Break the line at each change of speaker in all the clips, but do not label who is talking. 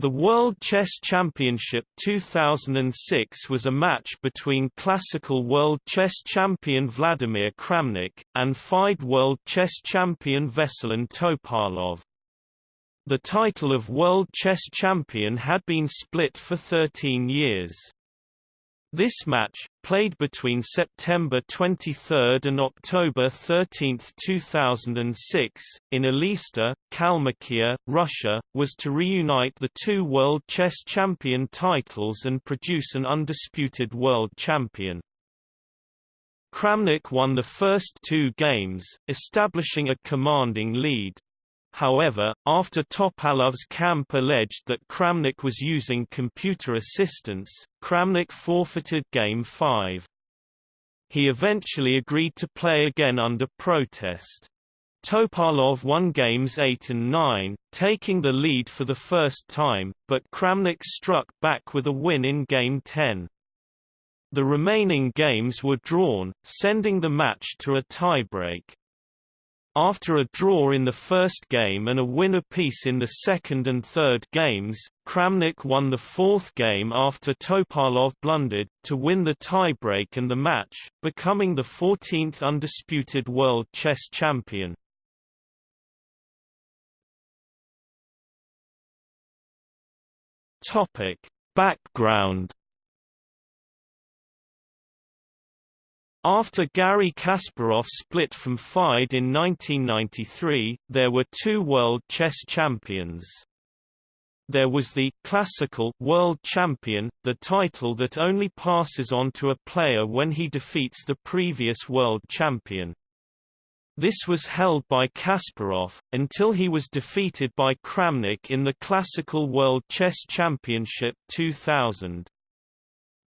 The World Chess Championship 2006 was a match between classical world chess champion Vladimir Kramnik, and FIDE world chess champion Veselin Topalov. The title of World Chess Champion had been split for 13 years. This match, played between September 23 and October 13, 2006, in Elista, Kalmykia, Russia, was to reunite the two World Chess Champion titles and produce an undisputed world champion. Kramnik won the first two games, establishing a commanding lead. However, after Topalov's camp alleged that Kramnik was using computer assistance, Kramnik forfeited Game 5. He eventually agreed to play again under protest. Topalov won games 8 and 9, taking the lead for the first time, but Kramnik struck back with a win in Game 10. The remaining games were drawn, sending the match to a tiebreak. After a draw in the first game and a win apiece in the second and third games, Kramnik won the fourth game after Topalov blundered, to win the tiebreak and the match, becoming the 14th undisputed world chess champion. Background After Garry Kasparov split from FIDE in 1993, there were two world chess champions. There was the classical world champion, the title that only passes on to a player when he defeats the previous world champion. This was held by Kasparov, until he was defeated by Kramnik in the Classical World Chess Championship 2000.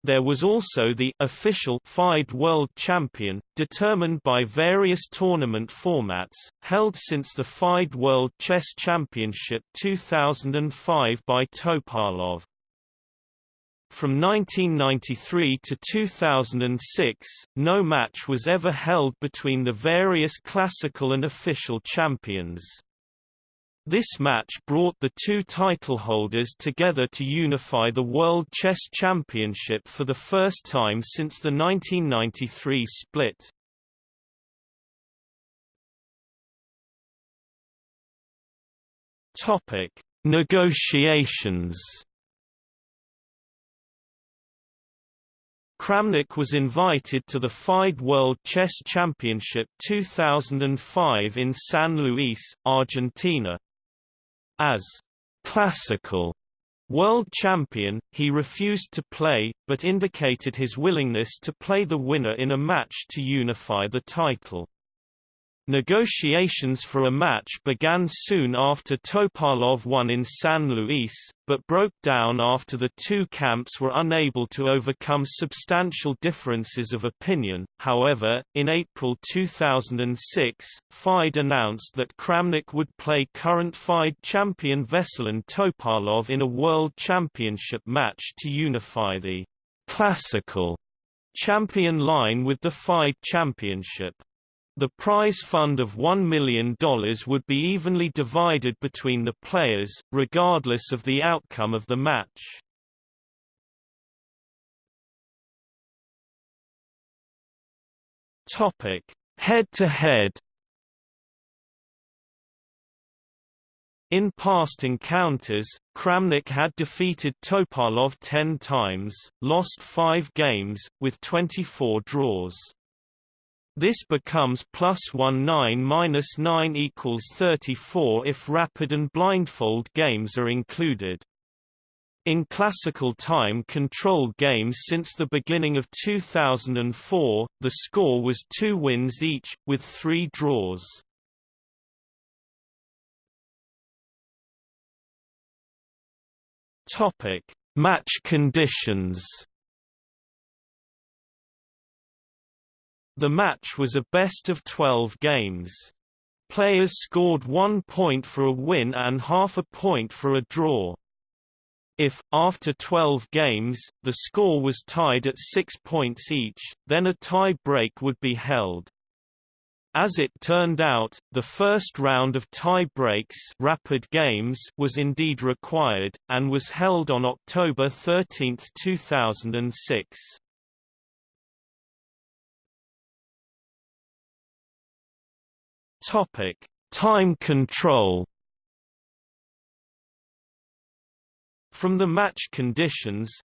There was also the official FIDE World Champion, determined by various tournament formats, held since the FIDE World Chess Championship 2005 by Topalov. From 1993 to 2006, no match was ever held between the various classical and official champions. This match brought the two title holders together to unify the World Chess Championship for the first time since the 1993 split. Topic: Negotiations. Kramnik was invited to the FIDE World Chess Championship 2005 in San Luis, Argentina, as classical world champion, he refused to play, but indicated his willingness to play the winner in a match to unify the title. Negotiations for a match began soon after Topalov won in San Luis, but broke down after the two camps were unable to overcome substantial differences of opinion. However, in April 2006, FIDE announced that Kramnik would play current FIDE champion Veselin Topalov in a World Championship match to unify the classical champion line with the FIDE championship. The prize fund of $1 million would be evenly divided between the players, regardless of the outcome of the match. Head-to-head. In past encounters, Kramnik had defeated Topalov 10 times, lost 5 games, with 24 draws. This becomes plus 1 9 minus 9 equals 34 if rapid and blindfold games are included. In classical time control games since the beginning of 2004, the score was two wins each, with three draws. Match conditions The match was a best of 12 games. Players scored one point for a win and half a point for a draw. If, after 12 games, the score was tied at six points each, then a tie break would be held. As it turned out, the first round of tie-breaks rapid games was indeed required, and was held on October 13, 2006. Topic: Time control. From the match conditions,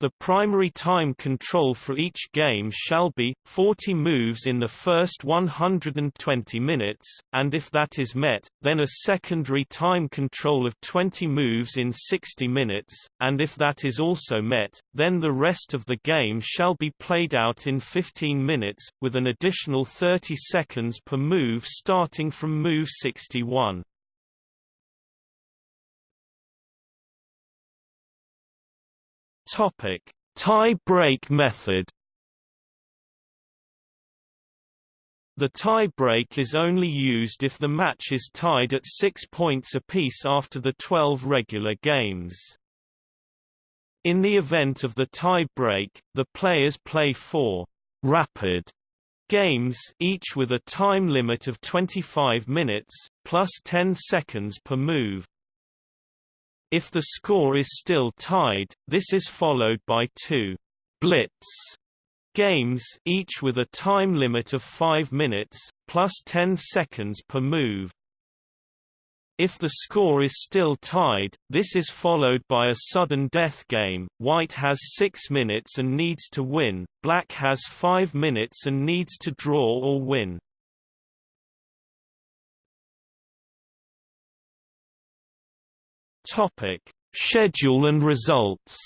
the primary time control for each game shall be, 40 moves in the first 120 minutes, and if that is met, then a secondary time control of 20 moves in 60 minutes, and if that is also met, then the rest of the game shall be played out in 15 minutes, with an additional 30 seconds per move starting from move 61. Topic: Tie-break method. The tie-break is only used if the match is tied at 6 points apiece after the 12 regular games. In the event of the tie-break, the players play four rapid games each with a time limit of 25 minutes, plus 10 seconds per move. If the score is still tied, this is followed by two blitz games each with a time limit of 5 minutes, plus 10 seconds per move. If the score is still tied, this is followed by a sudden death game, white has 6 minutes and needs to win, black has 5 minutes and needs to draw or win. Topic: Schedule and results.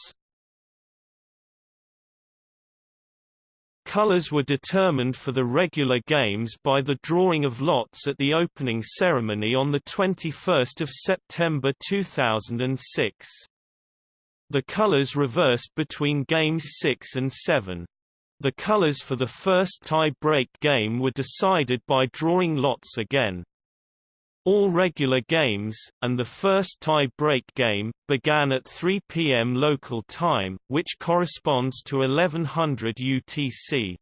Colors were determined for the regular games by the drawing of lots at the opening ceremony on the 21st of September 2006. The colors reversed between games 6 and 7. The colors for the first tie-break game were decided by drawing lots again. All regular games, and the first tie-break game, began at 3 p.m. local time, which corresponds to 1100 UTC.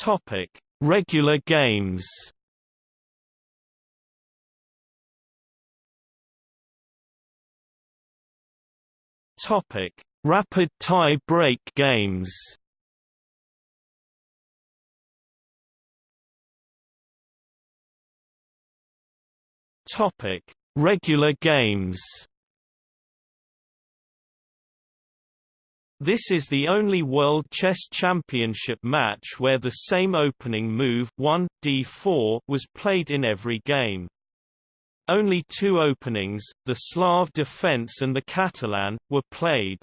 Topic: Regular games. Topic: Rapid tie-break games. Topic: Regular games. This is the only World Chess Championship match where the same opening move 1, d4 was played in every game. Only two openings, the Slav defense and the Catalan, were played.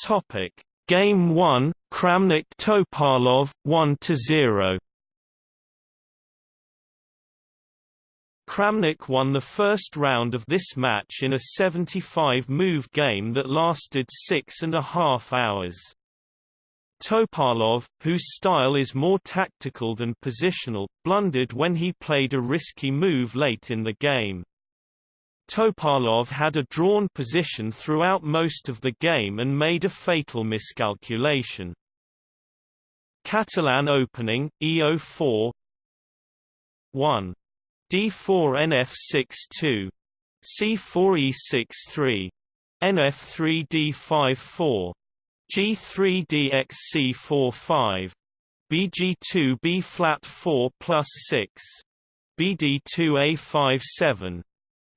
Topic: Game 1, Kramnik Topalov 1 0. Kramnik won the first round of this match in a 75-move game that lasted six and a half hours. Topalov, whose style is more tactical than positional, blundered when he played a risky move late in the game. Topalov had a drawn position throughout most of the game and made a fatal miscalculation. Catalan opening, e04 1. D4 NF6 2. C4 E6 3. NF3 D5 4 G3 DX C4 5 BG2 B flat 4 plus 6 BD2 A5 7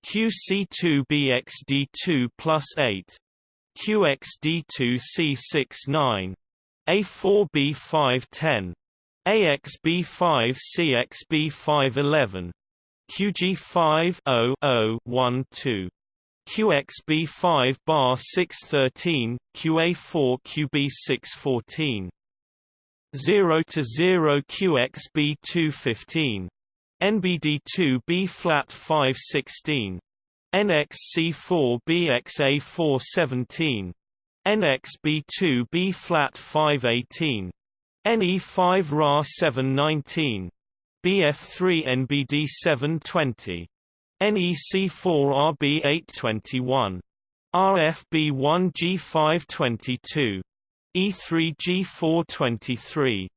QC2BXD2 plus 8 QXD2C69 A4B510 AXB5CXB511 QG5 0 QXB5 bar 613 QA4 QB614 0 to 0 QXB215 NBD2 B flat 516 NXC4 BXA417 NXB2 B flat 518 NE5 RA 719 BF3 NBD 720 NEC4 RB821. RFB1 G522. E3 G423.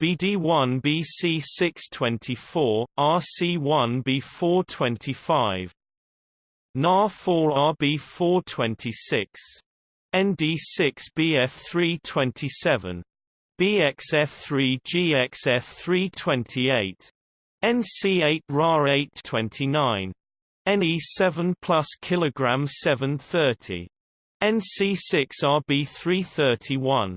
BD1 BC624, RC1 B425. NAR4 RB426. ND6 BF327. BXF3 GXF328. NC8 RAR829. NE7 plus kilogram 730. NC6 RB331. NC5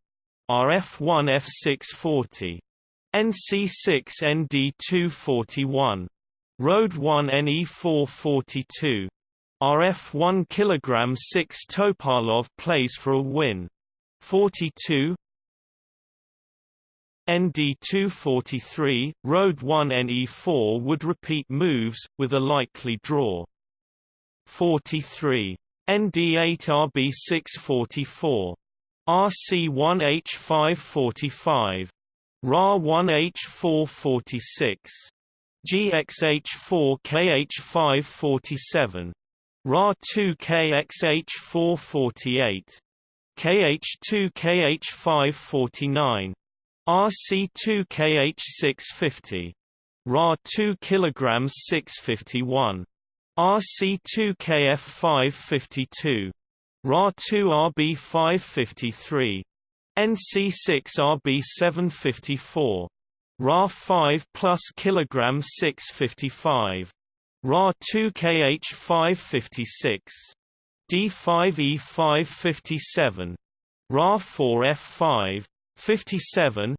ND238. RC1 NE439. RF1 F640. NC6 ND241. Road 1 NE442. RF1 kg 6 Topalov plays for a win. 42 ND243, Road 1 NE4 would repeat moves, with a likely draw. 43. ND8RB644. RC1H545. RA1H446. GXH4KH547. RA2KXH448. KH2KH549. RC2KH650. RA2 kg 651. RC2KF552. RA2RB553. NC6RB754. RA5 plus kilogram 655. RA2KH556. D5E557. RA4F5 57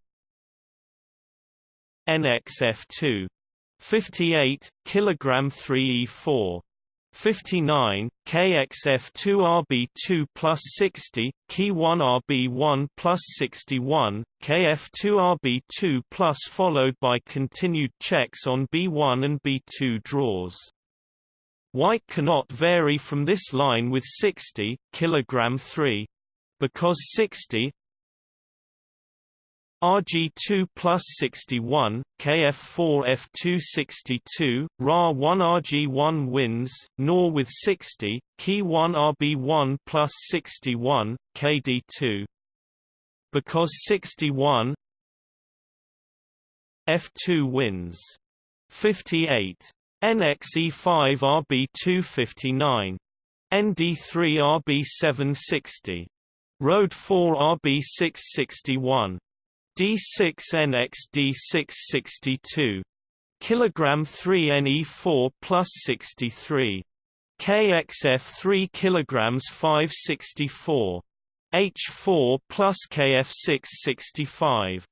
NXF2 58 kilogram 3E4 59 KXF2RB2 plus 60 Key1RB1 plus 61 KF2RB2 plus followed by continued checks on B1 and B2 draws. White cannot vary from this line with 60 kilogram 3 because 60 RG2 plus 61, KF4 F262, RA1 RG1 wins, nor with 60, Key1 RB1 plus 61, KD2. Because 61 F2 wins. 58. NXE5 RB259. ND3 RB760. Road 4 RB661. D6NX-D662 kilogram 3 Ne4 plus 63 KXF 3 kilograms 564 H4 plus KF6 65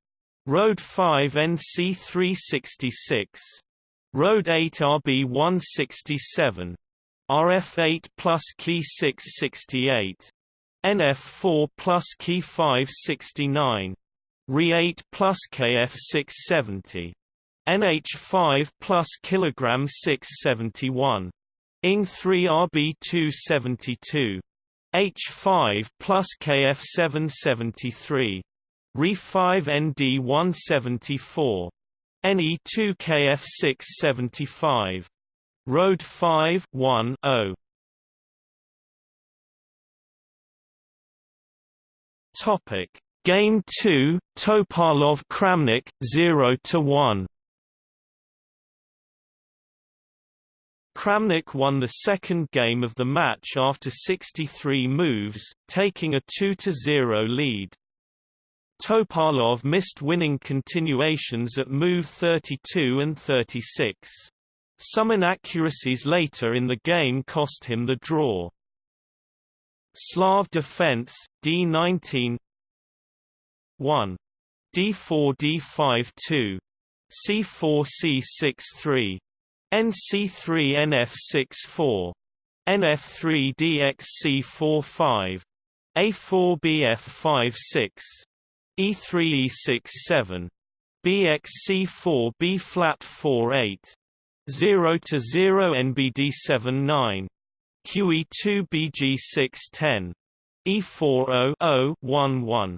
Road 5 NC 366 Road 8 RB 167 RF8 plus Key 668 NF4 plus Key 569 Re8 plus Kf 670. NH5 plus kilogram 671. Ing 3 RB 272. H5 plus Kf 773. Re5 ND 174. NE2 Kf 675. Road 5 1 0. Topic Game 2, Topalov Kramnik 0 to 1. Kramnik won the second game of the match after 63 moves, taking a 2-0 lead. Topalov missed winning continuations at move 32 and 36. Some inaccuracies later in the game cost him the draw. Slav defense, D19 1. D4 D5 2. C4 C6 3. NC3 NF6 4 NF3 DXC4 5 A4 BF5 6 E3 E6 7 BXC4 B flat 48 0 to 0 NBD 7 9 QE2 BG610 E40 11 BD3 BH512 E5 ND513 NXD5 CXD514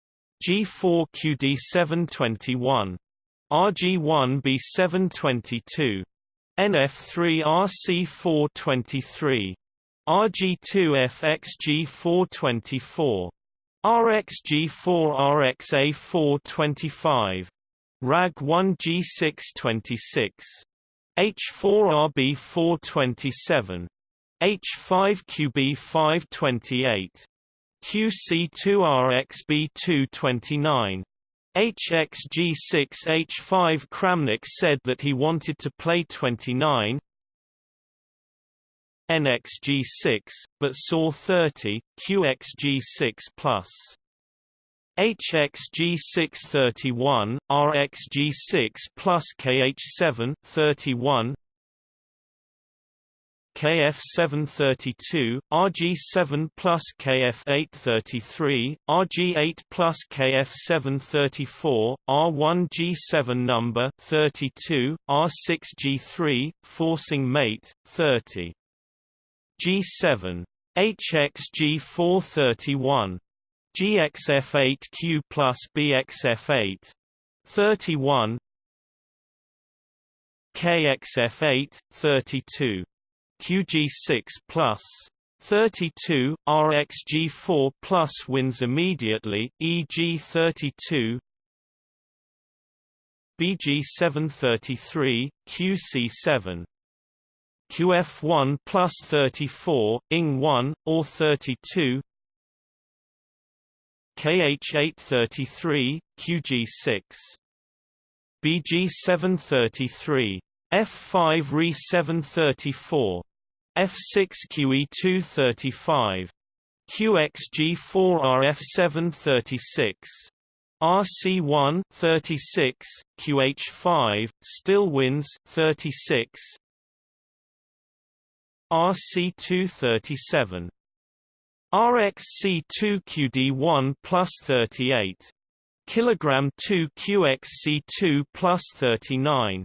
G4 QD721 RG1 B722 NF3 RC423 RG2 FXG424 RXG4 RXA425 RAG1 G626 H4RB427 H5QB528 QC2RXB229 HXG6H5 Kramnik said that he wanted to play 29 NXG6, but saw 30, QXG6 plus. HXG631, RXG6 plus KH7 31, KF732, RG7 plus KF833, RG8 plus KF734, R1G7 number 32, R6G3, forcing mate 30. G7. HXG431. GXF8Q plus BXF8. 31 KXF8, 32 QG6 plus 32, RxG4 plus wins immediately, EG32 BG733, QC7 QF1 plus 34, ING1, or 32 KH833, QG6 BG733, F5 Re734 F6QE235. QXG4RF736. RC1 36, QH5 still wins 36. RC237, RXC2QD1 plus 38. Kilogram 2 QXC2 plus 39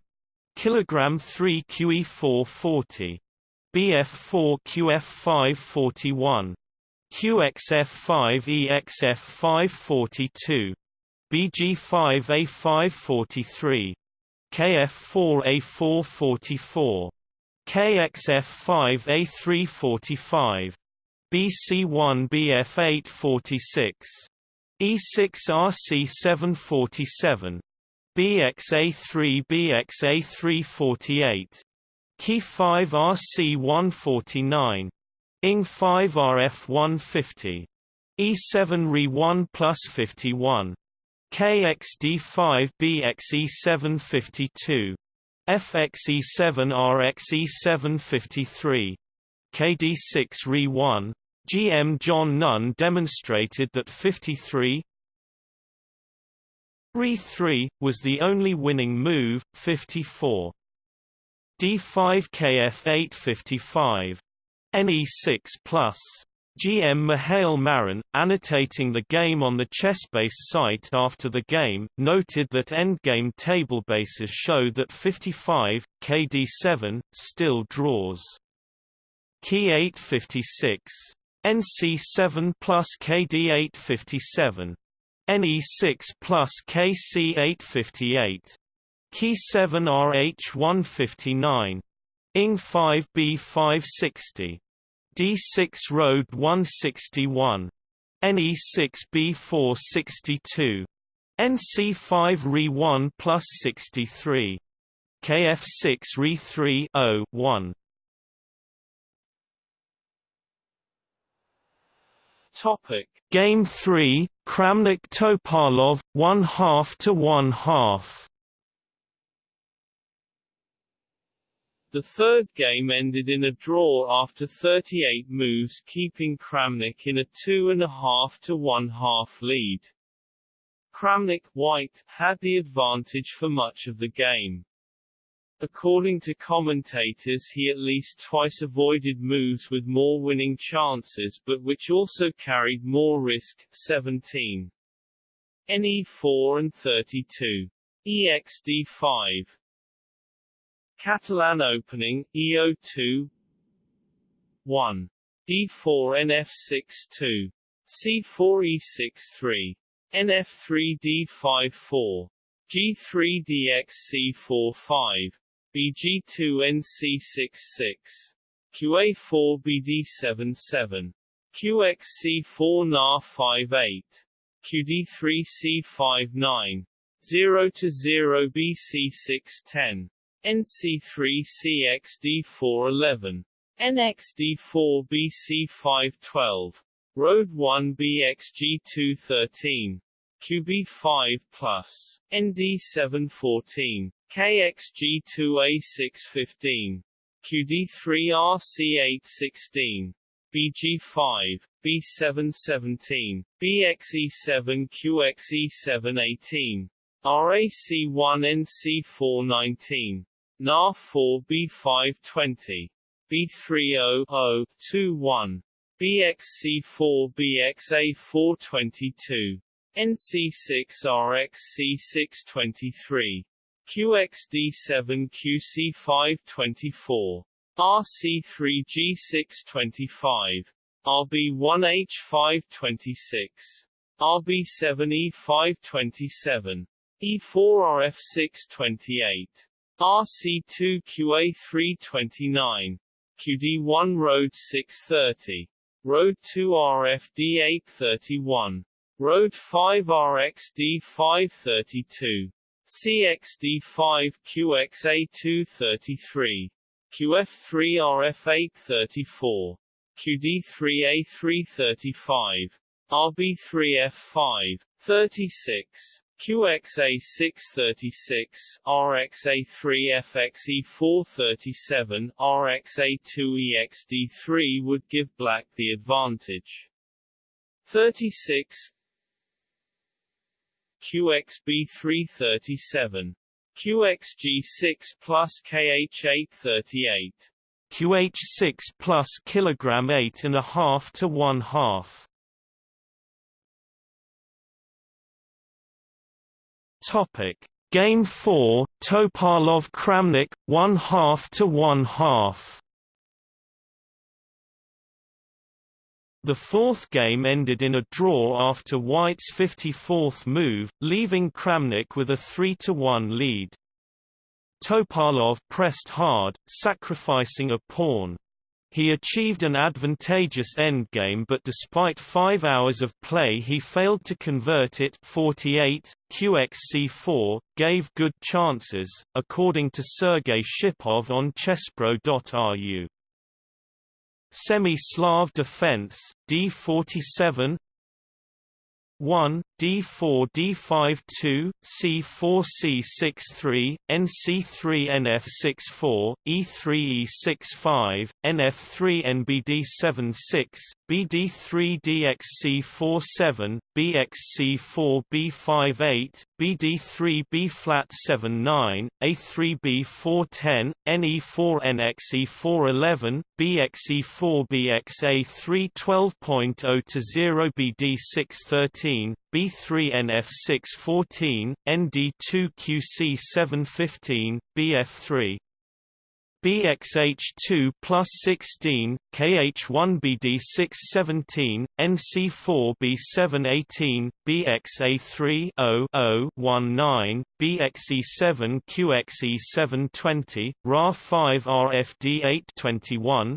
kilogram 3 QE440 QF541 QXF5 EXF542 BG5A543 KF4A444 KXF5A345 BC1 BF846 E6RC747 BXA3 BXA348 Key 5 RC 149. ING 5 RF 150. E7 Re 1 plus 51. KXD 5 BXE 752. FXE 7 RXE 753. KD6 Re 1. GM John Nunn demonstrated that 53 Re 3 was the only winning move, 54. D5 KF855. NE6 plus. GM Mihail Marin, annotating the game on the ChessBase site after the game, noted that endgame tablebases show that 55, KD7, still draws. Key 856. NC7 plus KD857. NE6 plus KC858. Ki 7RH159. Ing 5B560. D6 Road 161. NE6B462. NC5 Re 1 plus 63. KF6 Re 3 1. Topic Game 3 Kramnik Topalov 1 half to 1 half The third game ended in a draw after 38 moves keeping Kramnik in a two-and-a-half to one-half lead. Kramnik White had the advantage for much of the game. According to commentators he at least twice avoided moves with more winning chances but which also carried more risk, 17. NE4 and 32. EXD5 Catalan opening, EO2 1. D4 NF6 2. C4 E6 3. NF3 D5 4. G3 DX C4 5. BG2 NC6 6. QA4 BD7 7. QXC4 NAR 5 8. QD3 C5 9. 0 to 0 BC6 10. NC3CXD411, NXD4BC512, Road 1 BXG213, QB5 plus, ND714, KXG2A615, QD3RC816, BG5, B717, BXE7QXE718, RAC1NC419, NAR 4 B520, B30-0-21, BXC4 BXA422, NC6 RXC623, QXD7 QC524, RC3 G625, RB1H526, RB7 E527, E4RF628. RC2 QA329, QD1 Road 630, Road 2 RFD 831, Road 5 RXD 532, CXD 5 QXA 233, QF3 RF 834, QD3 A335, RB3 F5 36. QXA636, RXA3FXE437, RXA2EXD3 would give black the advantage. 36 QXB337 QXG6 plus KH838 QH6 plus kilogram 8 and a half to 1 half Topic: Game 4, Topalov Kramnik, 1 half to 1 half. The fourth game ended in a draw after White's 54th move, leaving Kramnik with a 3-1 lead. Topalov pressed hard, sacrificing a pawn. He achieved an advantageous endgame but despite 5 hours of play he failed to convert it 48, QXC4, gave good chances, according to Sergei Shipov on chesspro.ru. Semi-Slav defense, D47 1, D4 D5 2, C4 C6 3, NC3 NF6 4, E3 E6 5, NF3 NBD 7 6, BD3 DXC 4 7, BXC4 B5 8, BD3 B flat 7 9, A3 B4 10, NE4 NXE4 11, BXE4 BXA 3 12.0 to 0 BD 6 13, B3 NF6 14, ND2 QC 7 15, BF3 BXH2 plus 16, KH1BD617, NC4B718, BXA3 0 BXE7 QXE720, RA5 RFD821,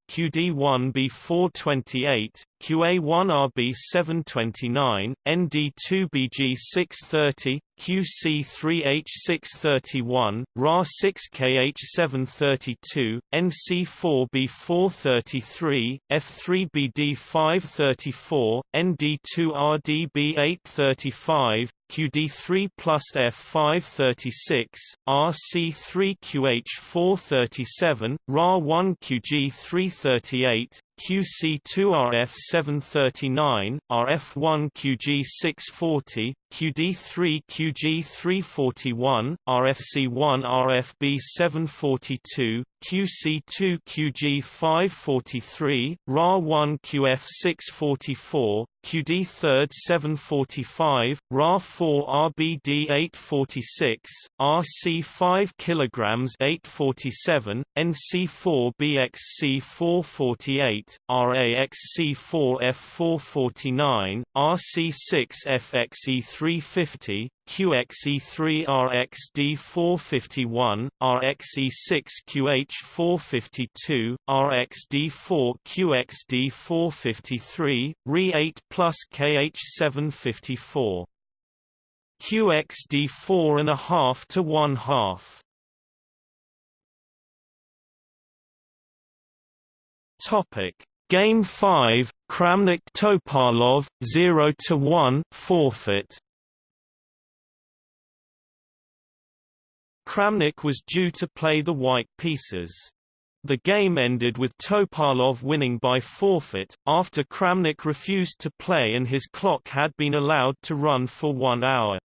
QG4 BD325, RA1 RAC826, RA5 RB827, QD1B428, QA1RB729, ND2BG630, QC3H631, RA6KH732, NC4B433, F3BD534, ND2RDB835, QD3 plus F536, RC3QH437, RA1QG338, QC2RF739, RF1QG640, QD3QG341, RFC1RFB742, QC2QG543, RA1QF644, QD3rd745, RA4RBD846, RC5 kg 847, NC4BXC448, RAXC4F449, RC6FXE350, QXE3RXD451, RXE6QH452, RXD4QXD453, RE8 plus KH754. QXD 4.5 to 1 half. Topic Game 5 Kramnik Topalov 0 to 1 forfeit Kramnik was due to play the white pieces. The game ended with Topalov winning by forfeit, after Kramnik refused to play and his clock had been allowed to run for one hour.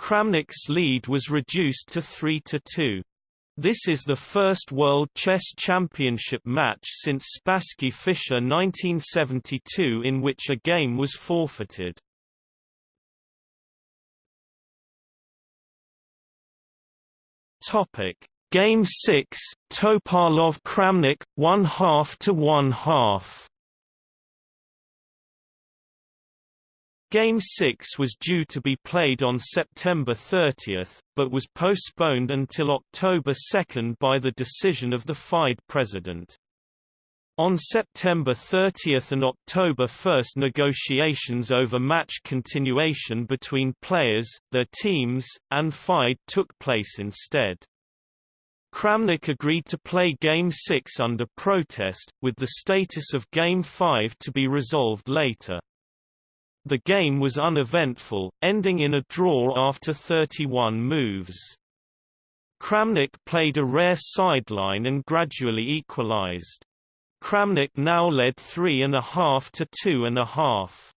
Kramnik's lead was reduced to 3 to 2. This is the first World Chess Championship match since Spassky-Fischer 1972 in which a game was forfeited. Topic: Game 6, Topalov-Kramnik 1/2 to 1/2. Game 6 was due to be played on September 30, but was postponed until October 2 by the decision of the FIDE president. On September 30 and October 1 negotiations over match continuation between players, their teams, and FIDE took place instead. Kramnik agreed to play Game 6 under protest, with the status of Game 5 to be resolved later. The game was uneventful, ending in a draw after 31 moves. Kramnik played a rare sideline and gradually equalized. Kramnik now led three and a half to two and a half.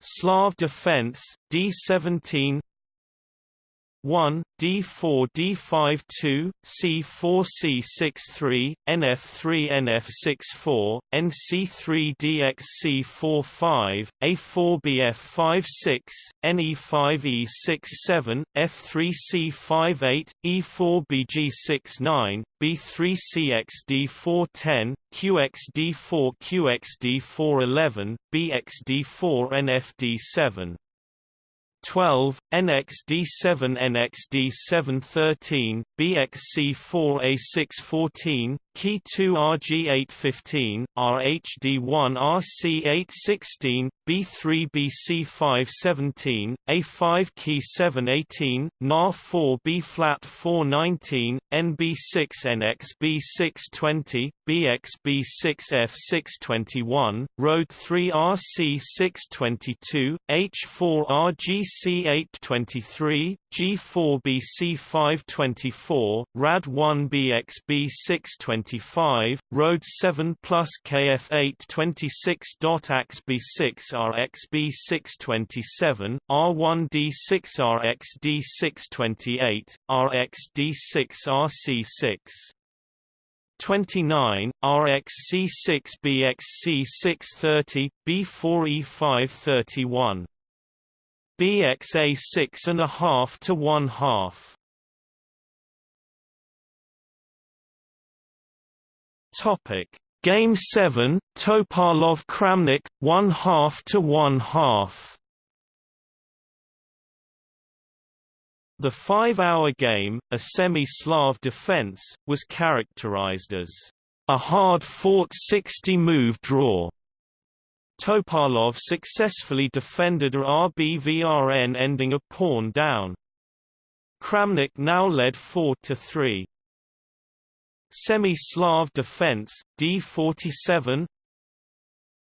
Slav defense, D17 1, D4 D5 2, C4 C6 3, NF3 NF6 4, NC3 DXC 4 5, A4 BF5 6, NE5 E6 7, F3 C5 8, E4 BG6 9, B3 CXD4 10, QXD4 QXD4 11, BXD4 NFD7 12, NXD7 NXD713, BXC4A614, Key 2 RG815, RH-D1 RC816, B3 BC517, A5 Key 718, NAR4 B flat 419, NB6 NXB620, BXB6F621, Road 3 RC622, H4 RGC823, G4BC524, RAD1BXB625, Road 7 plus KF826.AXB6RXB627, R1D6RXD628, RXD6RC6. 29, RXC6BXC630, B4E531. BXA6 and a half to one half. Topic Game seven, Topalov Kramnik, one half to one half. The five-hour game, a semi-Slav defense, was characterized as a hard-fought 60-move draw. Topalov successfully defended a RBVRN ending a pawn down. Kramnik now led 4–3. Semi-Slav defense, d47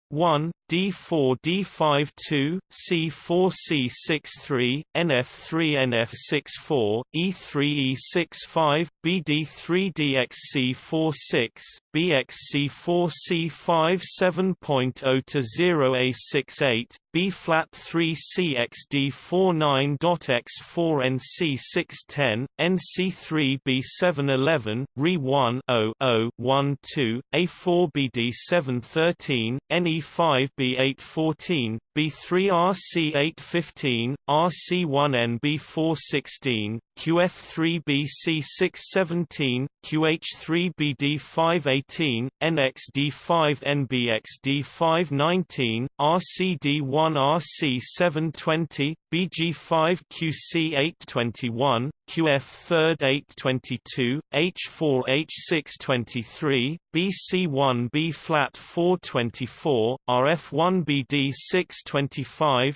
1, d4 d5 2, c4 c6 3, nf3 nf6 4, e3 e6 5, bd3 dx c4 6, bx c4 c5 7.0 to 0 a6 8, b flat 3 cx d4 9 dot x4 NC610 nc3 b7 11, re 1 0 0 1 2, a4 bd 7 13, ne5 B814, B3RC815, RC1NB416, QF3BC617, QH3BD518, NXD5NBXD519, RCD1RC720, BG5QC821, QF3-822, H4-H623, BC1B flat 424, RF1BD625,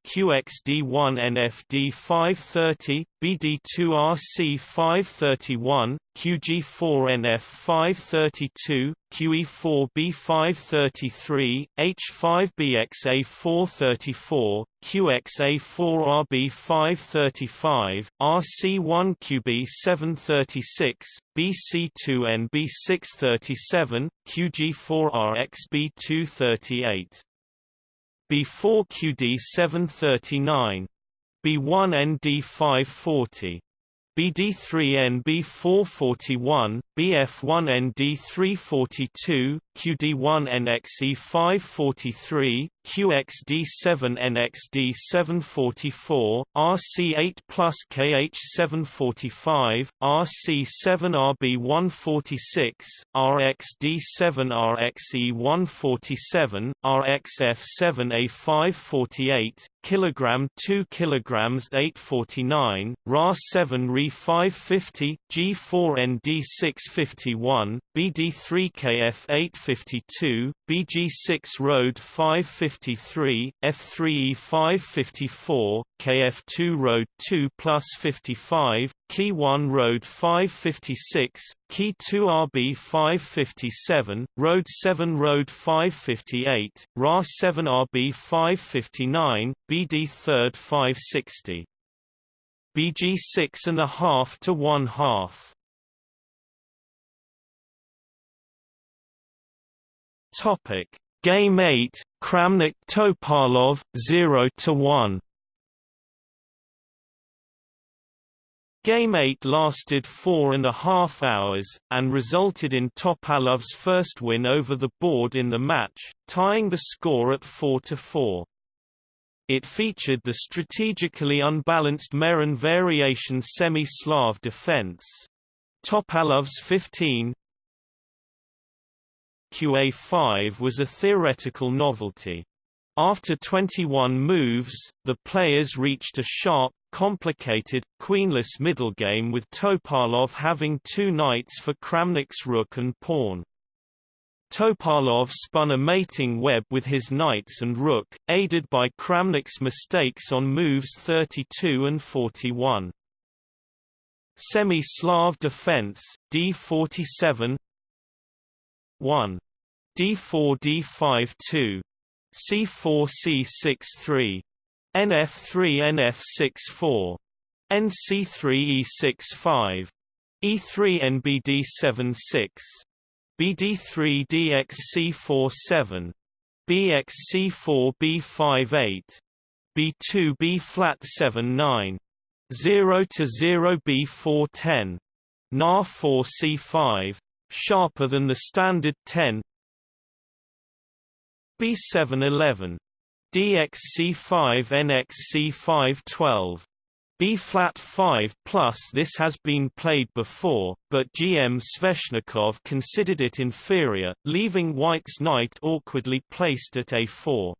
QXD1NFD530, BD2RC531, QG4NF532, QE4B533, H5BXA434, QXA4RB535, RC1QB736, BC2NB637, QG4RXB238. B4QD 739. B1ND 540. BD3N B441, BF1N D342, QD1NXE 543, QXD7NXD 744, RC8 plus KH745, RC7RB 146, RXD7 RXE 147, RXF7A 548, kilogram 2 kilograms 849, RA7 RE 550, G4ND 651, BD3KF 852, BG6 Road 553, F3E 554, KF2 Road 2 plus 55, Key 1 Road 556, Key 2 RB 557, Road 7 Road 558, RA 7 RB 559, BD 3rd 560. BG 6 and a half to 1 half. Topic: Game 8, Kramnik Topalov 0 to 1. Game 8 lasted four and a half hours, and resulted in Topalov's first win over the board in the match, tying the score at 4–4. It featured the strategically unbalanced Meran variation semi-Slav defense. Topalov's 15, QA5 was a theoretical novelty. After 21 moves, the players reached a sharp, complicated, queenless middle game with Topalov having two knights for Kramnik's rook and pawn. Topalov spun a mating web with his knights and rook, aided by Kramnik's mistakes on moves 32 and 41. Semi-Slav defense, d47 1. D4 D5 2. C4 C6 3. NF3 NF6 4. NC3 E6 5. E3 NBD 7 6. BD3 DX C4 7. BX C4 B5 8. B2 B flat 7 9. 0 to 0 B4 10. NAR 4 C5 sharper than the standard 10 B711 DXC5 NXC512 B flat 5 plus This has been played before, but GM Sveshnikov considered it inferior, leaving White's knight awkwardly placed at A4.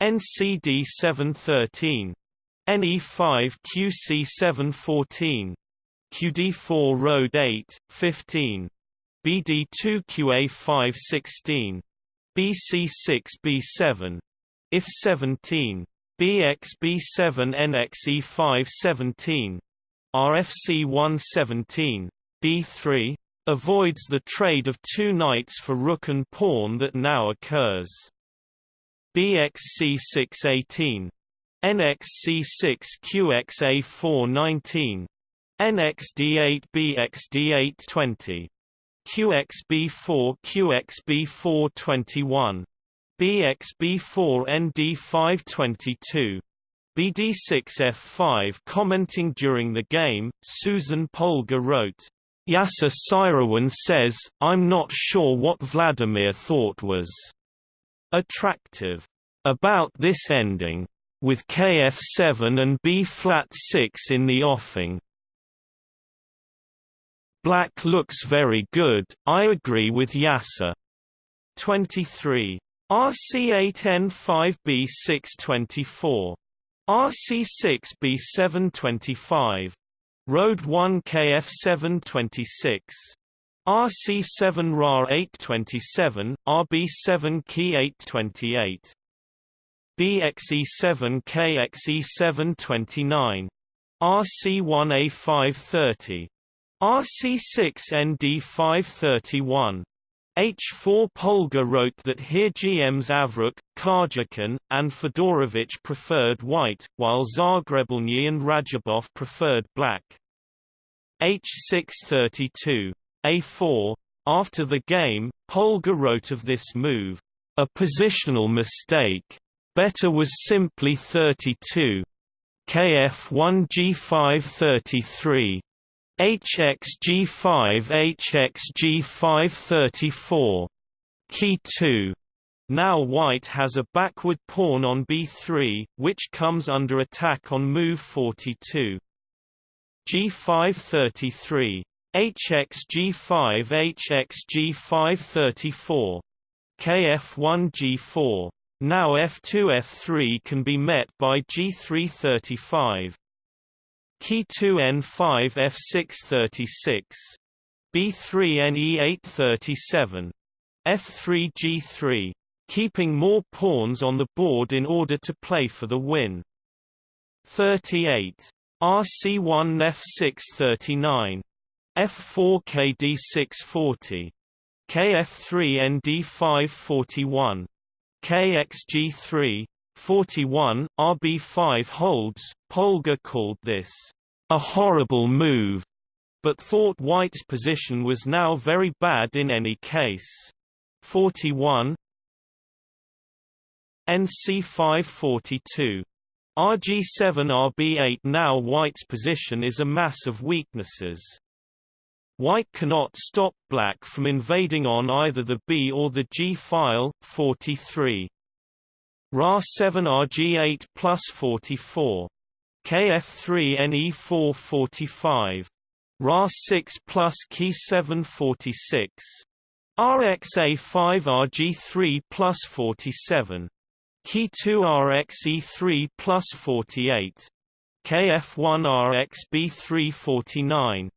NCD 713. NE5 QC 714. QD4 Road 8, 15. BD2 QA 5 16. BC6 B7. IF 17. BXB7 NXE5 17 RFC 117 B3 avoids the trade of two knights for rook and pawn that now occurs. BXC6 18 NXC6 QXB4 QXB4 21 BXB4 ND522 BD6F5 Commenting during the game, Susan Polgar wrote, Yasser Seirawan says, I'm not sure what Vladimir thought was attractive about this ending, with KF7 and B-flat 6 in the offing. Black looks very good, I agree with Yasser. 23 RC8N5B624. RC6B725. Road 1 KF726. RC7 RAR 827, RB7 Key 828. BXE7 KXE729. RC1A530. RC6 ND531. H4 Polgar wrote that here GMs Avrukh, Kharjikan, and Fedorowicz preferred white, while Zagrebelny and Radjabov preferred black. H632. A4. After the game, Polgar wrote of this move, "...a positional mistake. Better was simply 32. KF1 G5 33. HXG5 HXG5 34. Key 2. Now white has a backward pawn on b3, which comes under attack on move 42. G5 33. HXG5 hxg534. KF1 G4. Now F2 F3 can be met by G3 35. Key 2 N5 F636. B3 NE837. F3 G3. Keeping more pawns on the board in order to play for the win. 38. RC1 F639. F4 KD640. KF3 ND541. KXG3 41, RB5 holds, Polgar called this, "...a horrible move", but thought White's position was now very bad in any case. 41 NC542. RG7 RB8 Now White's position is a mass of weaknesses. White cannot stop black from invading on either the B or the G file, 43. Ra7 RG8 plus 44. KF3 NE4 45. Ra6 plus Key 7 46. RXA5 RG3 plus 47. Key 2 RXE3 plus 48. KF1 RXB3 49.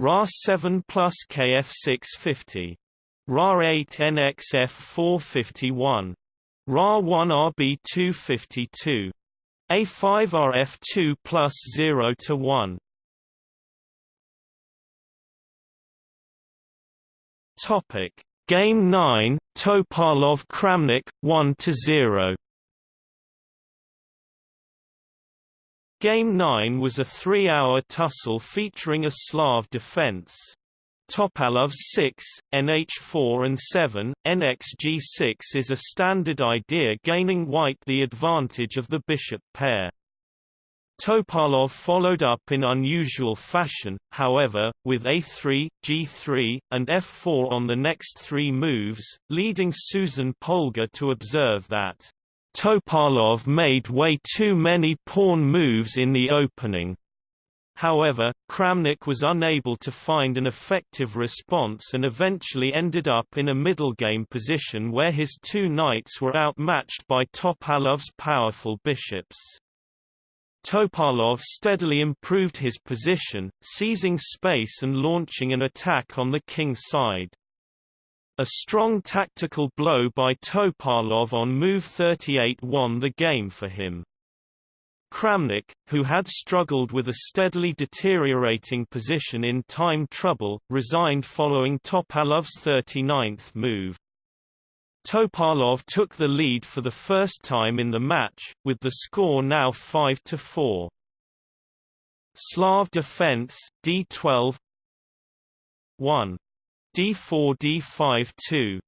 RA7 plus KF6 50. RA8 NXF 451. RA1 RB252. A5 RF2 plus 0 to 1. Topic Game 9 Topalov Kramnik 1 to 0. Game 9 was a three-hour tussle featuring a Slav defense. Topalov 6, NH4 and 7, NXG6 is a standard idea gaining white the advantage of the bishop pair. Topalov followed up in unusual fashion, however, with a3, g3, and f4 on the next three moves, leading Susan Polgar to observe that Topalov made way too many pawn moves in the opening. However, Kramnik was unable to find an effective response and eventually ended up in a middle game position where his two knights were outmatched by Topalov's powerful bishops. Topalov steadily improved his position, seizing space and launching an attack on the king's side. A strong tactical blow by Topalov on move 38 won the game for him. Kramnik, who had struggled with a steadily deteriorating position in time trouble, resigned following Topalov's 39th move. Topalov took the lead for the first time in the match, with the score now 5–4. Slav defense, d12 1. d4 d5 2.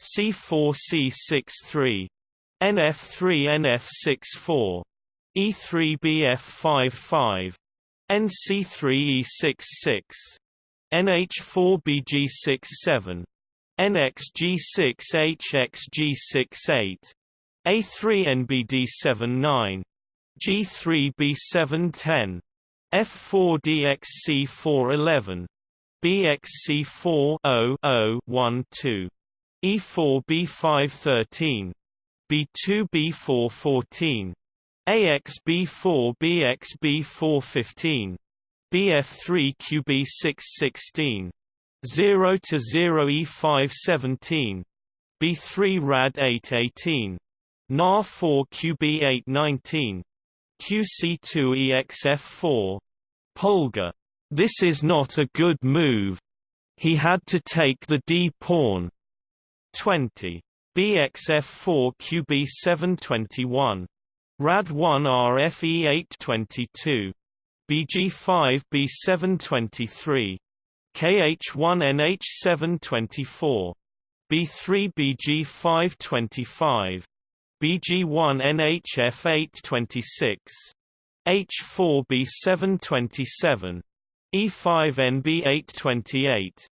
c4 c6 3. nf3 nf6 4. E3 bf5 5. nc3 e6 6. nh4 bg6 7. NXG6 HXG6 8. A3 NBD7 9. G3B710, F4 DXC4 11. BXC4 0 0 1 2. E4 B5 13. B2 B4 14. AX B4 BX B4 15. BF3 QB 6 16. 0 to 0 E5 17 B3 Rad 8 18 NAR 4 QB 8 19 QC2 EXF 4 Polgar this is not a good move he had to take the d pawn 20 BXF4 QB 721 Rad 1 RFE 822 BG5 B723 KH1NH724 B3BG525 BG1NHF826 H4B727 E5NB828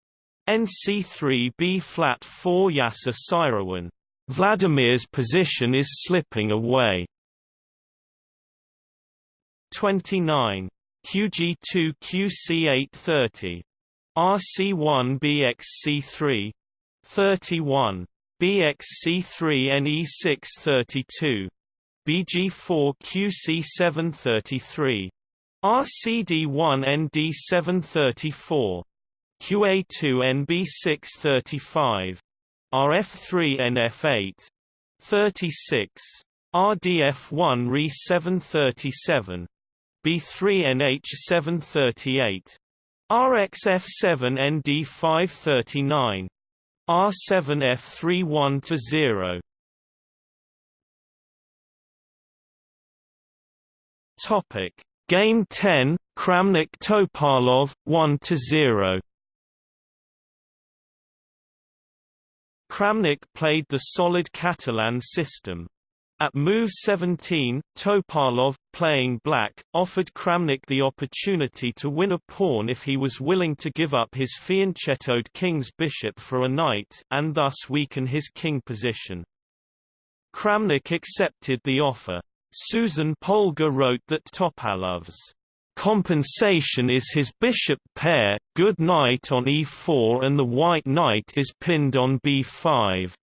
NC3B flat 4 Yasser Seirawan Vladimir's position is slipping away 29 QG2 QC830 RC1 BXC3 31 BXC3 NE632 BG4 QC733 RCD1 ND734 QA2 NB635 RF3 NF8 36 RDF1 RE737 B3 NH738 RXF7 ND539 R7F31 to 0 Topic. Game 10 Kramnik Topalov 1 to 0 Kramnik played the solid Catalan system at move 17, Topalov, playing black, offered Kramnik the opportunity to win a pawn if he was willing to give up his fianchettoed king's bishop for a knight and thus weaken his king position. Kramnik accepted the offer. Susan Polgar wrote that Topalov's compensation is his bishop pair, good knight on e4 and the white knight is pinned on b5.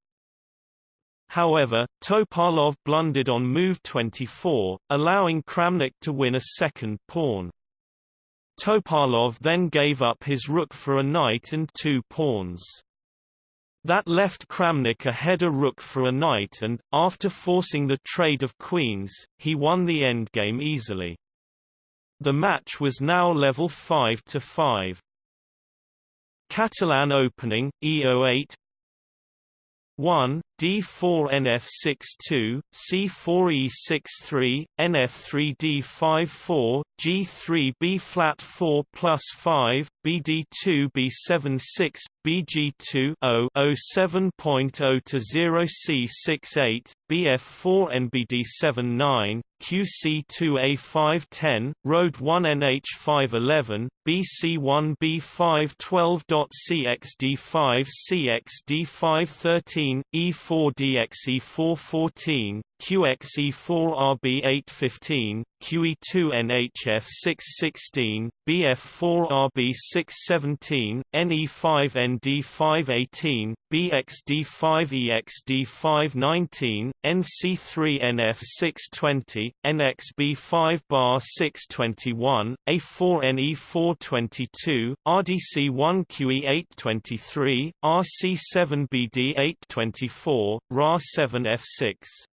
However, Topalov blundered on move 24, allowing Kramnik to win a second pawn. Topalov then gave up his rook for a knight and two pawns. That left Kramnik ahead a rook for a knight and, after forcing the trade of queens, he won the endgame easily. The match was now level 5 to 5. Catalan opening, E08 1, D4 NF62, C4 E63, NF3 D54, G3 B flat 4 plus 5, BD2 B76, BG2 0 07.0 to 0 C68, BF4 NBD79, QC2A510, Road 1 NH511, BC1B512.CXD5 CXD513, E4DXE414, QXE4RB815, QE2NHF616, BF4RB617, NE5ND518, BXD5EXD519, NC3NF620, NXB5 bar 621, A4NE422, RDC1QE823, RC7BD824, RA7F6.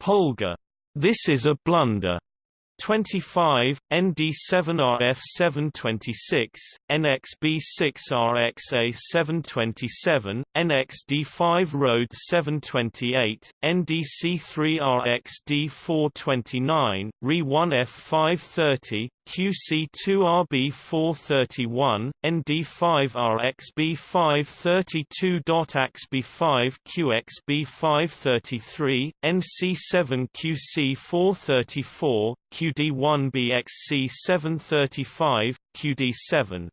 Polgar. This is a blunder. 25, ND7RF726, NXB6RXA727, NXD5 Road 728, NDC3RXD429, RE1F530, QC2RB431, ND5RXB532.AXB5QXB533, NC7QC434, QD1BXC735, QD7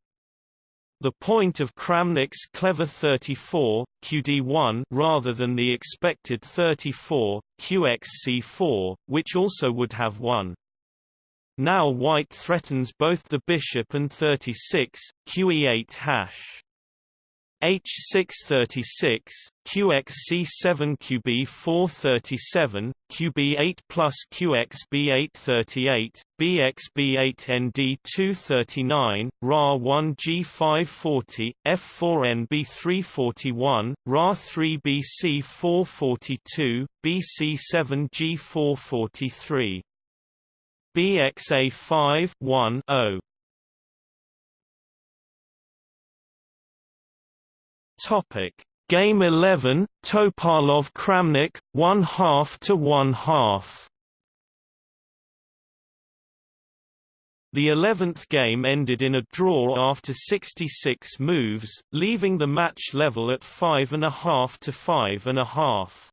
the point of Kramnik's clever 34, QD1 rather than the expected 34, QXC4, which also would have won. Now white threatens both the bishop and 36, QE8 hash. H636, QXC7 QB437, QB8 plus QXB838, BXB8ND239, RA1G540, F4NB341, RA3BC442, BC7G443. BXA 5 1 0 Topic. Game 11 Topalov Kramnik 1 half to 1 half. The 11th game ended in a draw after 66 moves, leaving the match level at 5.5 to 5.5.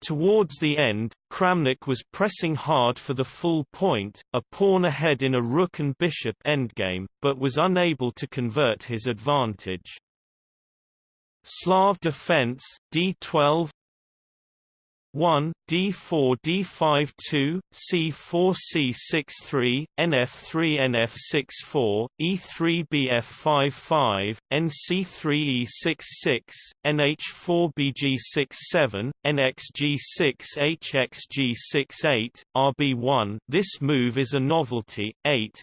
Towards the end, Kramnik was pressing hard for the full point, a pawn ahead in a rook and bishop endgame, but was unable to convert his advantage. Slav defense d12 1 d4 d5 2 c4 c6 3 nf3 nf6 4 e3 bf5 5 nc3 e6 6 nh4 bg6 7 nxg6 hxg6 8 rb1 this move is a novelty. 8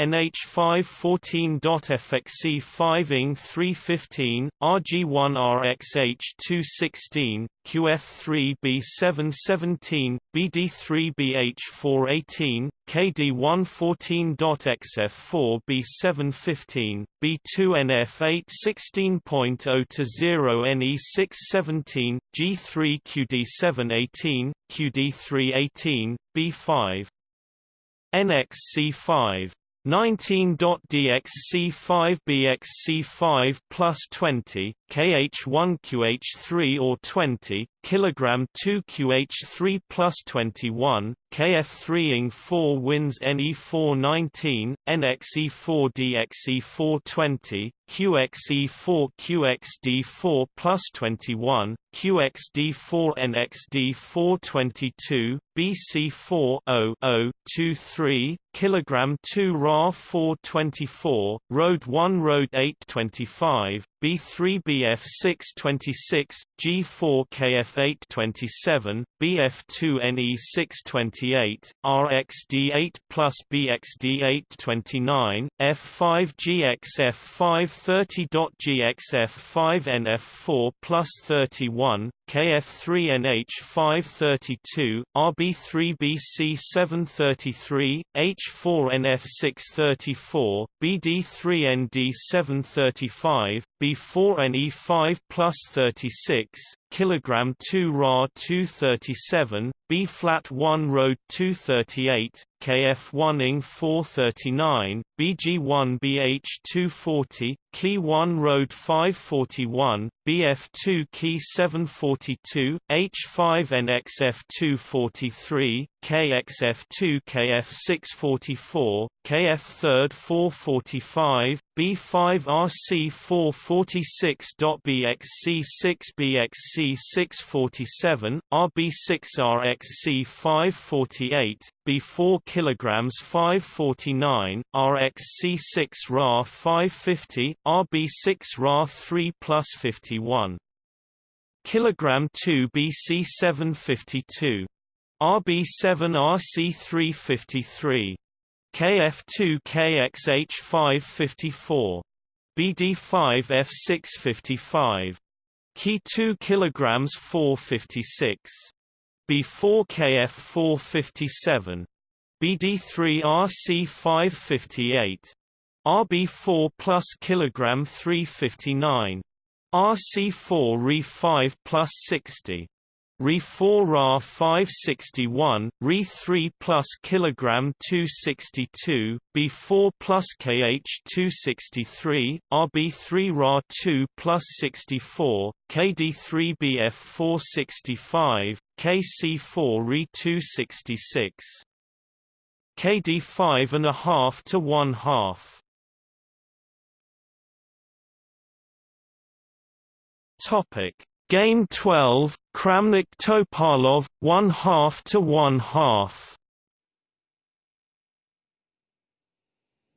B4 QC713, F4EX F413, NH514.FXC5 ING 315, RG1RXH216, QF3B717, BD3BH418, KD114.XF4B715, B2NF816.0 to 0 NE617, G3QD718, QD318, B5 NXC5 19.dxc5bxc5 plus 20, kh1qh3 or 20, kilogram 2qh3 plus 21, kf3 ing 4 wins ne419, nxe4 dxe4 20, qxe4 qxd4 plus 21, qxd4 nxd4 22, bc4 0 0 23, kilogram 2 ra 424, road 1 road 825, B3 BF6 26, G4 KF8 27, BF2 NE6 28, RXD8 plus BXD829, F5 GXF5 30.GXF5 NF4 plus 31, KF3NH532, RB3BC733, H4NF634, BD3ND735, B4NE5 plus 36, kilogram 2 Ra 237, B flat 1 Road 238, KF1 ING 439, BG1 BH 240, Key1 Road 541, BF2 Key 742, H5NXF 243, KXF2 KF 644, KF 3rd 445, B5RC 446.BXC 6BXC 647, RB6RXC 548, B4 kg 549, RXC6 Ra 550, RB6 Ra 3 plus 51. Kilogram 2 BC 752. RB7RC353. KF2KXH554. BD5F655. Key 2 kg 456. B4KF457. BD3RC558. RB4 plus kilogram 359. RC4 Re5 plus 60. Re4 Ra 561, Re3 plus kilogram 262, B4 plus KH 263, RB3 Ra 2 plus 64, KD3 BF 465, KC4 Re 266. KD 5 and a half to 1 half. Topic Game 12, Kramnik Topalov, one half to one half.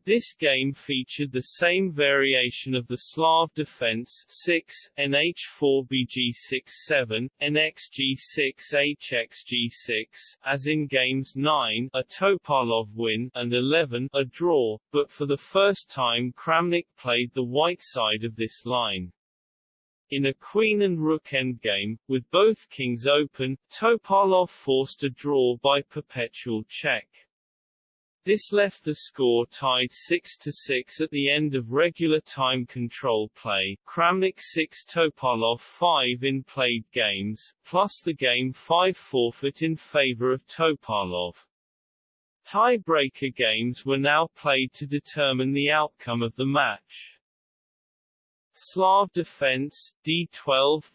This game featured the same variation of the Slav defense 6, NH4BG67, NXG6HXG6, as in games 9, a Topalov win, and 11, a draw, but for the first time Kramnik played the white side of this line. In a queen and rook endgame, with both kings open, Topalov forced a draw by perpetual check. This left the score tied 6-6 at the end of regular time control play Kramnik 6 Topalov 5 in played games, plus the game 5 forfeit in favor of Topalov. Tie-breaker games were now played to determine the outcome of the match. Slav defense, D12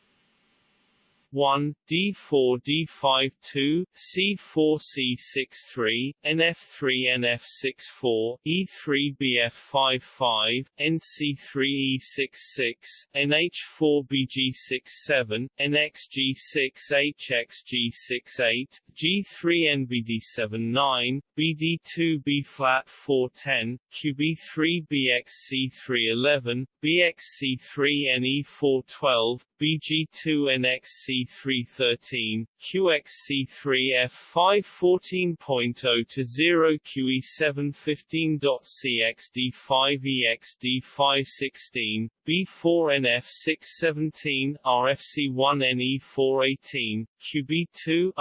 1, D4 D5 2, C4 C6 3, NF3 NF6 4, E3 BF5 5, NC3 E6 6, NH4 BG6 7, NXG6 HXG6 8, G3 NBD7 9, BD2 B flat 410, QB3 BXC3 11, BXC3 NE4 12, BG2 NXC 313, QXC3 F514.0 to 0 QE715.cxd5EXD516, B4NF617, RFC1NE418, QB2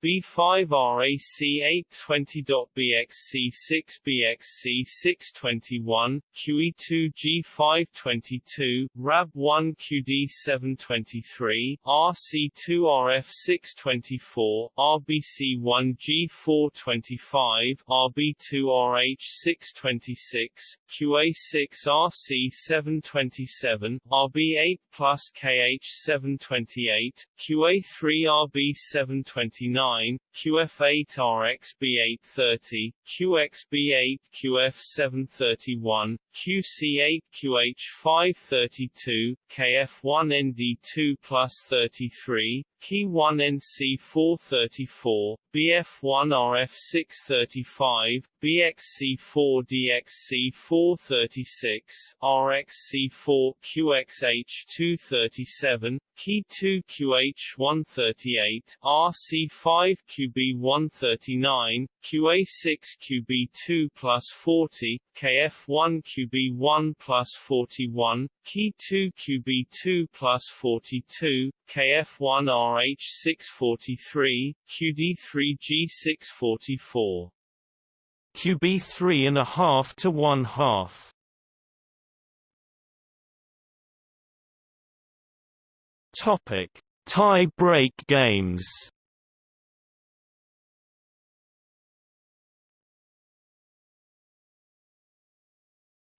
B5RAC820.BXC6BXC621, QE2G522, RAB1QD723, RC2RF624, RBC1G425, RB2RH626, QA6RC727, RB8 plus KH728, QA3RB729, QF8RXB830, QXB8 QF731, QC8 QH532, KF1ND2 plus 33, Key1NC434, BF1RF635, BXC4DXC436, RXC4 QXH237, Key2QH138, RC5QB139, QA6QB2 plus 40, KF1QB1 plus 41, Key2QB2 plus 42, KF1RH643, QD3G644.
QB3 and a half to one half. Topic: Tie break games.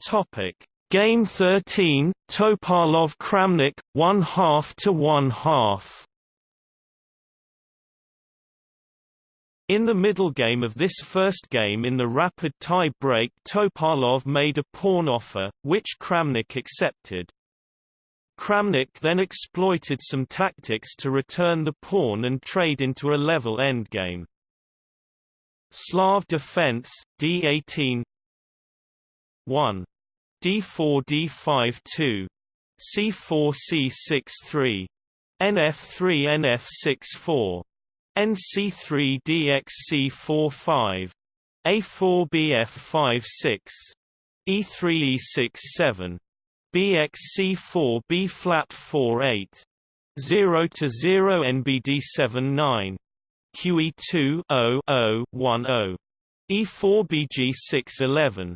Topic: Game 13, Topalov Kramnik, one half to one half. In the middle game of this first game in the rapid tie break Topalov made a pawn offer, which Kramnik accepted. Kramnik then exploited some tactics to return the pawn and trade into a level endgame. Slav defense, d18 1. D4 d5 2. c4 c6 3. nf3 nf6 4. nc3 dxc4 5. a4 bf5 6. e3 e6 7. bxc4 b flat 4 8. 0 to 0 nbd7 9. QE2 0 0 1 0. E4 BG6 11.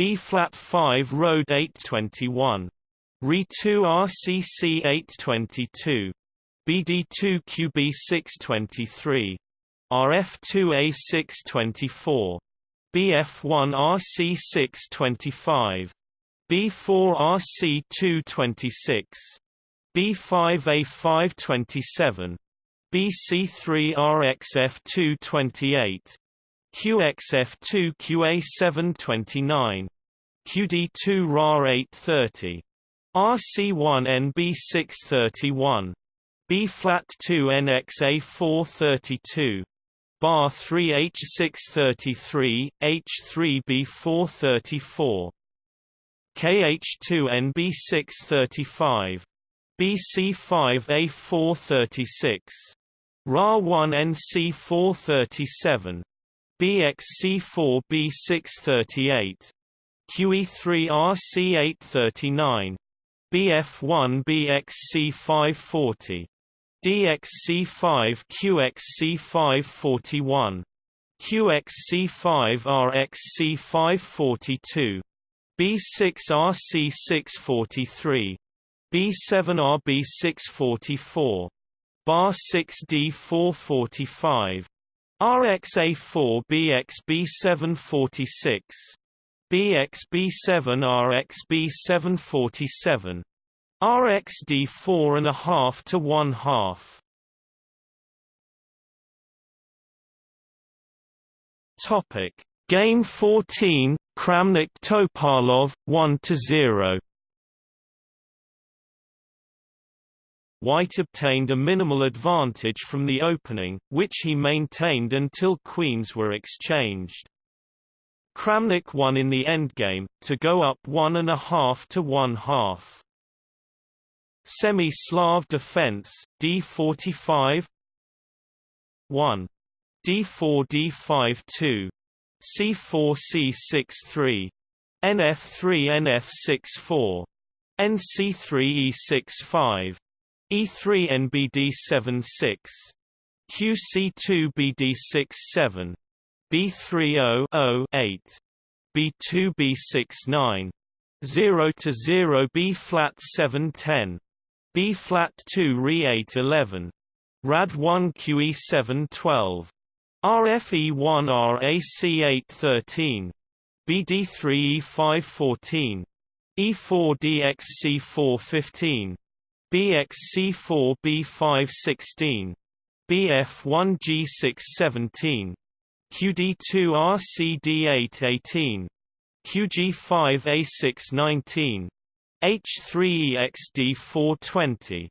B flat 5 Road 821. Re2 RCC 822. BD2 QB6 23. RF2A 624. BF1 RC 625. B4 RC 226. B5 A5 27. BC3 RXF2 28. QXF2 QA729. QD2 RAR 830. RC1 NB631. B flat 2 NXA 432. Bar 3 H633, H3 B434. KH2 NB635. BC5 A436. RA1 NC437. BXC4B638, QE3RC839, BF1BXC540, DXC5QXC541, QXC5RXC542, B6RC643, B7RB644, BAR6D445 QXC541, QXC5 RXC542, B6 RC643, B7 RB644, Bar 6D445, RXA4 BXB746 BXB7 RXB747 RXD4 and a half to one half. Topic Game 14 Kramnik Topalov 1 to 0 White obtained a minimal advantage from the opening, which he maintained until queens were exchanged. Kramnik won in the endgame, to go up one and a half to one half. Semi-Slav defense, d45 1. d4 d5 2. c4 c6 3. nf3 nf6 4. nc3 e6 5. E3 NBD76 QC2 BD67 B3008 B2 B69 0 to 0 B flat 710 B flat 2 Re 811 Rad 1 QE 712 RFE 1 RAC 813 BD3 E514 E4 DXC415 BXC4B516, BF1G617, QD2RCD818, QG5A619, H3EXD420,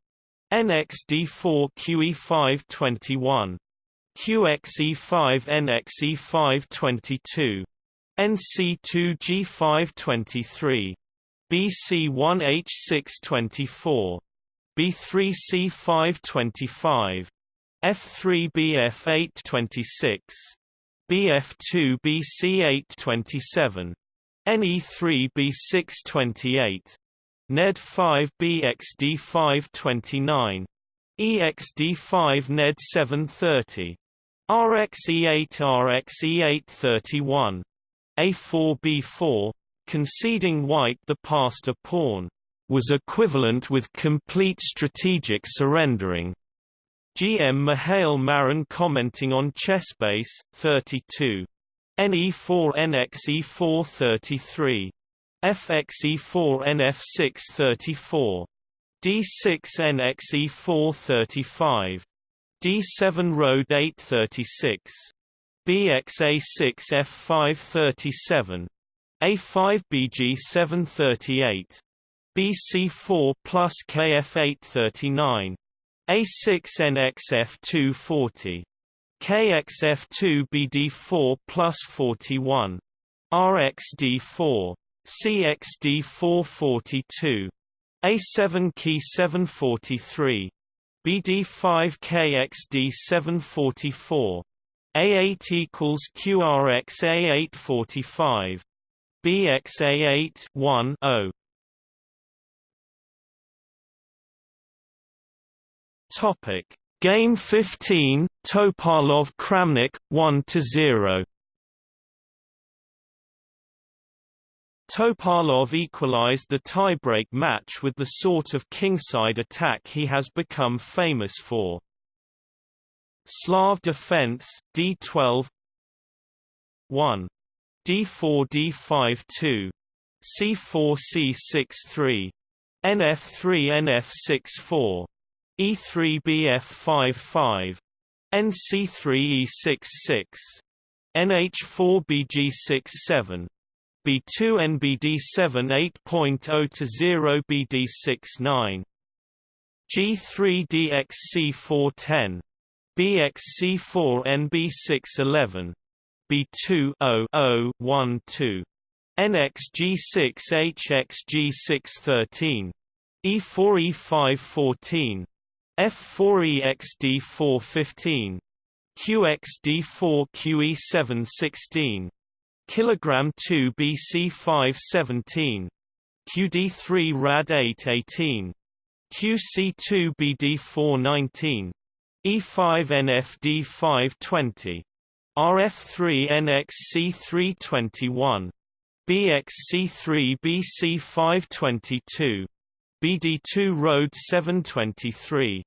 NXD4QE521, QXE5NXE522, NC2G523, BC1H624. B3C525, F3BF826, BF2BC827, NE3B628, Ned 5 BXD5 29. EXD5 Ned 730. RXE8 RXE8 31. A4 B4, conceding white the passed a pawn, was equivalent with complete strategic surrendering. GM Mihail Marin commenting on Chessbase, 32. NE4 NXE4 33. FXE4 NF6 34. D6 NXE4 35. D7 Road 8 36. BXA6 F5 37. A5 BG7 38. BC4 plus KF839. A6NXF240. KXF2 BD4 plus 41. RXD4. CXD4 42. A7 key 743. BD5 KXD 744. A8 equals QRX A8 45. BXA8 1 0. Topic. Game 15 Topalov Kramnik 1 to 0 Topalov equalized the tiebreak match with the sort of kingside attack he has become famous for. Slav defense d12 1 d4 d5 2 c4 c6 3 nf3 nf6 4 e3 bf5 5 nc3 e6 6 nh4 bg6 7 B2 NBD7 8.0 to 0 BD6 9 G3 DXC4 10 BXC4 NB6 11 B2 0 0 1 2 NXG6 HXG6 13 E4 E5 14 F4 EXD4 15 QXD4 QE7 16 kilogram 2 BC 5 17 QD3 Rad 8 18 QC2 BD 4 19 E5 NFD 5 20 RF3 NXC 3 21 BXC3 BC 5 22 BD2 Road 723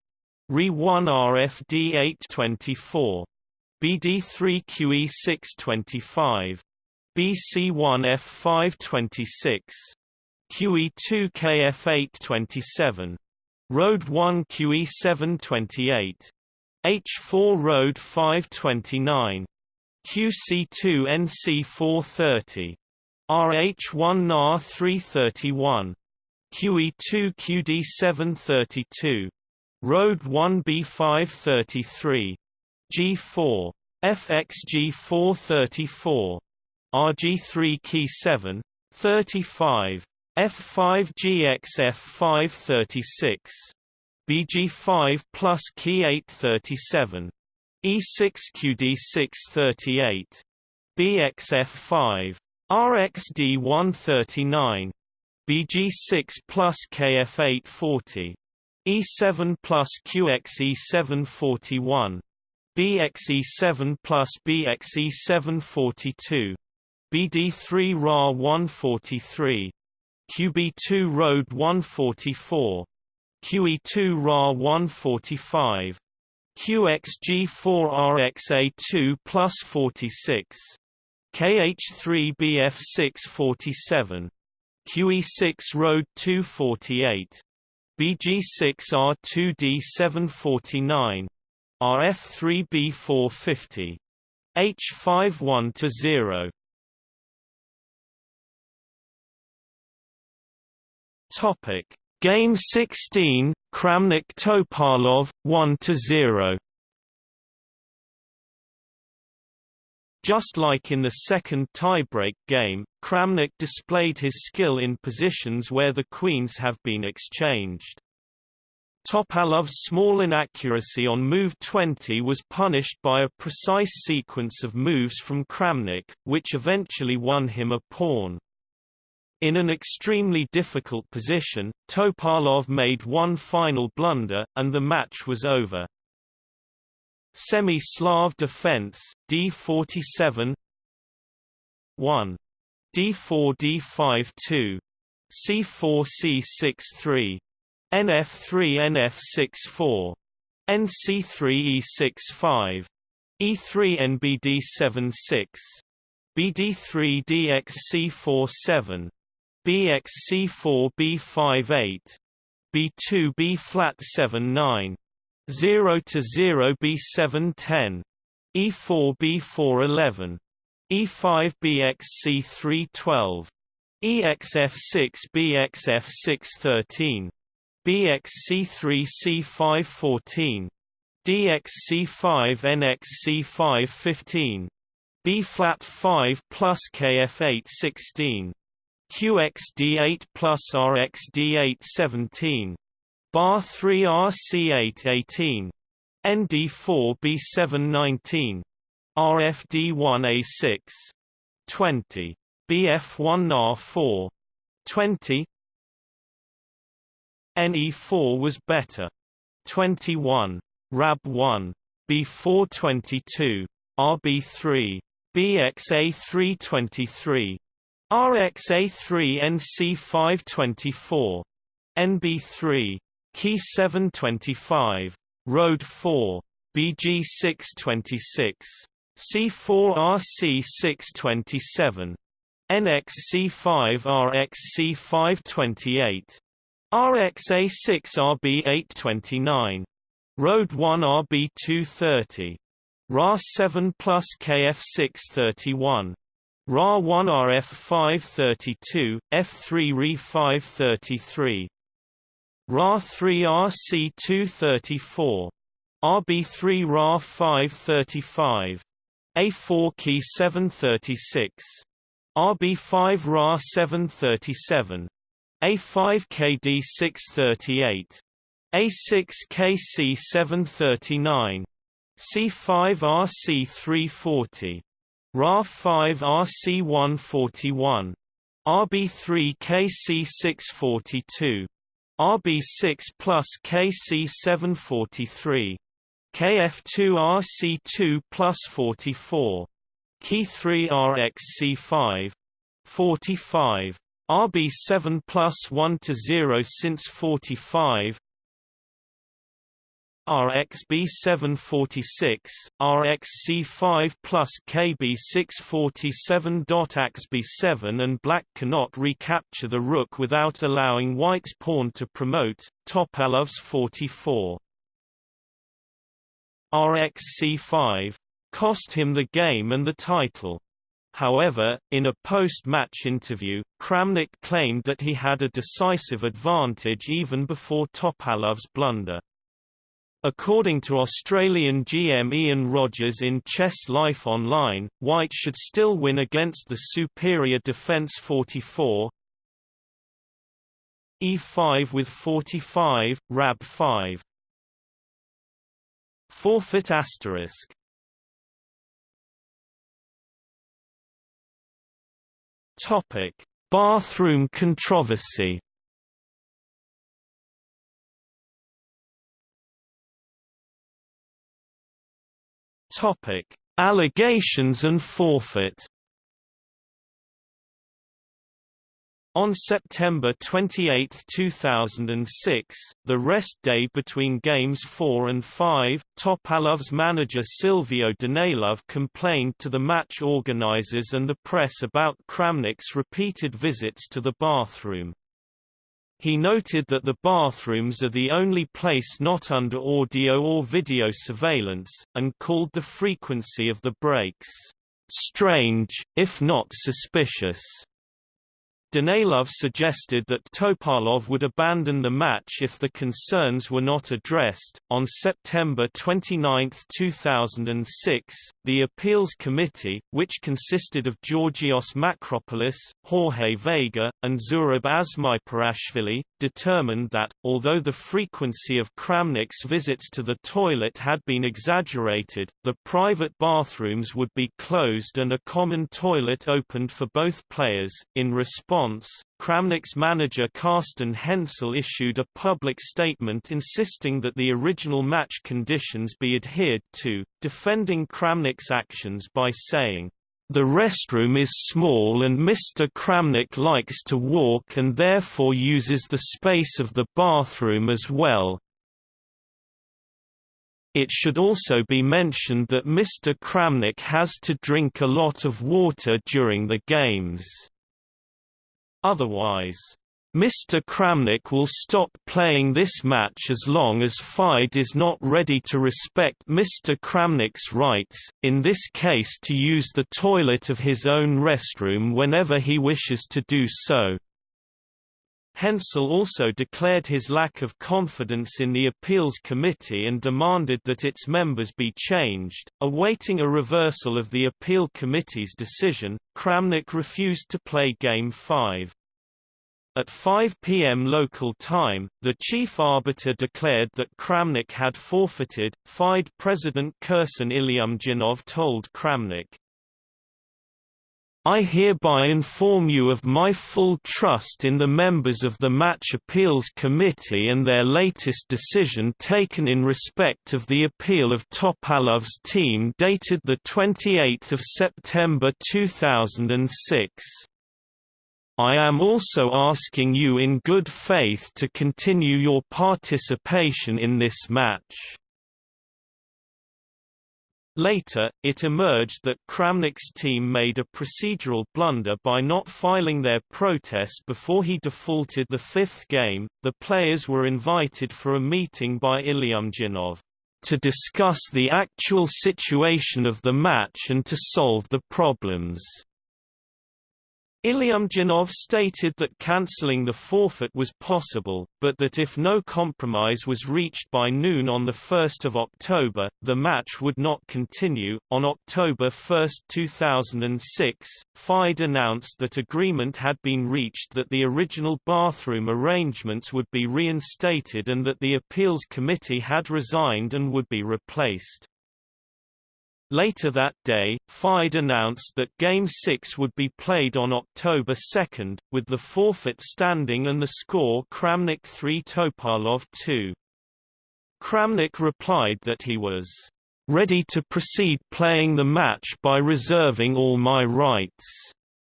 RE1 RFD 8 24 BD3 QE 6 25 BC1 F526, QE2 KF827, Road 1 QE728, H4 Road 529, QC2 NC430, RH1 NAR 331, QE2 QD732, Road 1 B533, G4, FXG434, RG3 key 7 35 F5 GXF 536 BG5 plus key 837 E6 QD6 38 BXF5 RXD 139 BG6 plus KF8 40 E7 plus QXE 741 BXE7 plus BXE7 42 BD3 RA 143 QB2 Road 144 QE2 RA 145 QXG4 RXA2 plus 46 KH3 BF6 47 QE6 Road 248 BG6 R2D 749 RF3 B450 H5 1 to 0 Topic: Game 16, Kramnik Topalov 1 to 0. Just like in the second tiebreak game, Kramnik displayed his skill in positions where the queens have been exchanged. Topalov's small inaccuracy on move 20 was punished by a precise sequence of moves from Kramnik, which eventually won him a pawn. In an extremely difficult position, Topalov made one final blunder, and the match was over. Semi-Slav defense, D47 1. D4 D5 2. C4 C6 3. NF3 NF6 4. NC3 E6 5. E3 NBD 7 6. BD3 DXC4 7. BXC4 B5 8. B2 B flat 7 9. 0 to 0 B7 10. E4 B4 11. E5 BXC3 12. EXF6 BXF6 13. BXC3 C5 14. DXC5 NXC5 15. B flat 5 plus KF8 16. QXD8 plus RXD8 17. Bar 3 RC8 18. ND4 B7 19. RFD1A6 20 BF1R4 20 NE4 was better. 21 RAB1 B422 RB3 BXA323 RXA3 NC524 NB3 Key 725 Road 4 BG626 C4RC627 NXC5RXC528 RXA6RB829 Road 1 RB230 RA7 plus KF631 RA1 RF532 F3 RE533 RA3 RC234 RB3 RA535 A4 key 736. RB5 RA 737. A5 KD 638. A6 KC 739. C5 RC 340. RA5 RC 141. RB3 KC 642. RB6 plus KC 743. KF2 RC2 plus 44. Key 3 RXC5. 45. RB7 plus 1 to 0 since 45. RXB746, RXC5 plus KB647. AXB7 and black cannot recapture the rook without allowing white's pawn to promote, Topalov's 44. RXC5 cost him the game and the title. However, in a post-match interview, Kramnik claimed that he had a decisive advantage even before Topalov's blunder. According to Australian GM Ian Rogers in Chess Life Online, White should still win against the superior defence 44 E5 with 45, Rab 5 Forfeit asterisk. Topic: Bathroom controversy. Topic: Allegations and forfeit. On September 28, 2006, the rest day between Games 4 and 5, Topalov's manager Silvio Danailov complained to the match organizers and the press about Kramnik's repeated visits to the bathroom. He noted that the bathrooms are the only place not under audio or video surveillance, and called the frequency of the breaks, "...strange, if not suspicious." Danailov suggested that Topalov would abandon the match if the concerns were not addressed. On September 29, 2006, the Appeals Committee, which consisted of Georgios Makropoulos, Jorge Vega, and Zurab Azmaiparashvili, determined that, although the frequency of Kramnik's visits to the toilet had been exaggerated, the private bathrooms would be closed and a common toilet opened for both players. In response, response, Kramnik's manager Carsten Hensel issued a public statement insisting that the original match conditions be adhered to, defending Kramnik's actions by saying, the restroom is small and Mr. Kramnik likes to walk and therefore uses the space of the bathroom as well. It should also be mentioned that Mr. Kramnik has to drink a lot of water during the games. Otherwise, Mr. Kramnik will stop playing this match as long as FIDE is not ready to respect Mr. Kramnik's rights, in this case to use the toilet of his own restroom whenever he wishes to do so. Hensel also declared his lack of confidence in the appeals committee and demanded that its members be changed. Awaiting a reversal of the appeal committee's decision, Kramnik refused to play Game 5. At 5 p.m. local time, the chief arbiter declared that Kramnik had forfeited. FIDE President Kirsan Ilyumzhinov told Kramnik, I hereby inform you of my full trust in the members of the Match Appeals Committee and their latest decision taken in respect of the appeal of Topalov's team dated 28 September 2006. I am also asking you in good faith to continue your participation in this match. Later, it emerged that Kramnik's team made a procedural blunder by not filing their protest before he defaulted the fifth game. The players were invited for a meeting by Ilyumzhinov to discuss the actual situation of the match and to solve the problems. Ilyumzhinov stated that cancelling the forfeit was possible, but that if no compromise was reached by noon on 1 October, the match would not continue. On October 1, 2006, FIDE announced that agreement had been reached that the original bathroom arrangements would be reinstated and that the appeals committee had resigned and would be replaced. Later that day, FIDE announced that Game 6 would be played on October 2, with the forfeit standing and the score Kramnik 3 Topalov 2. Kramnik replied that he was ready to proceed playing the match by reserving all my rights.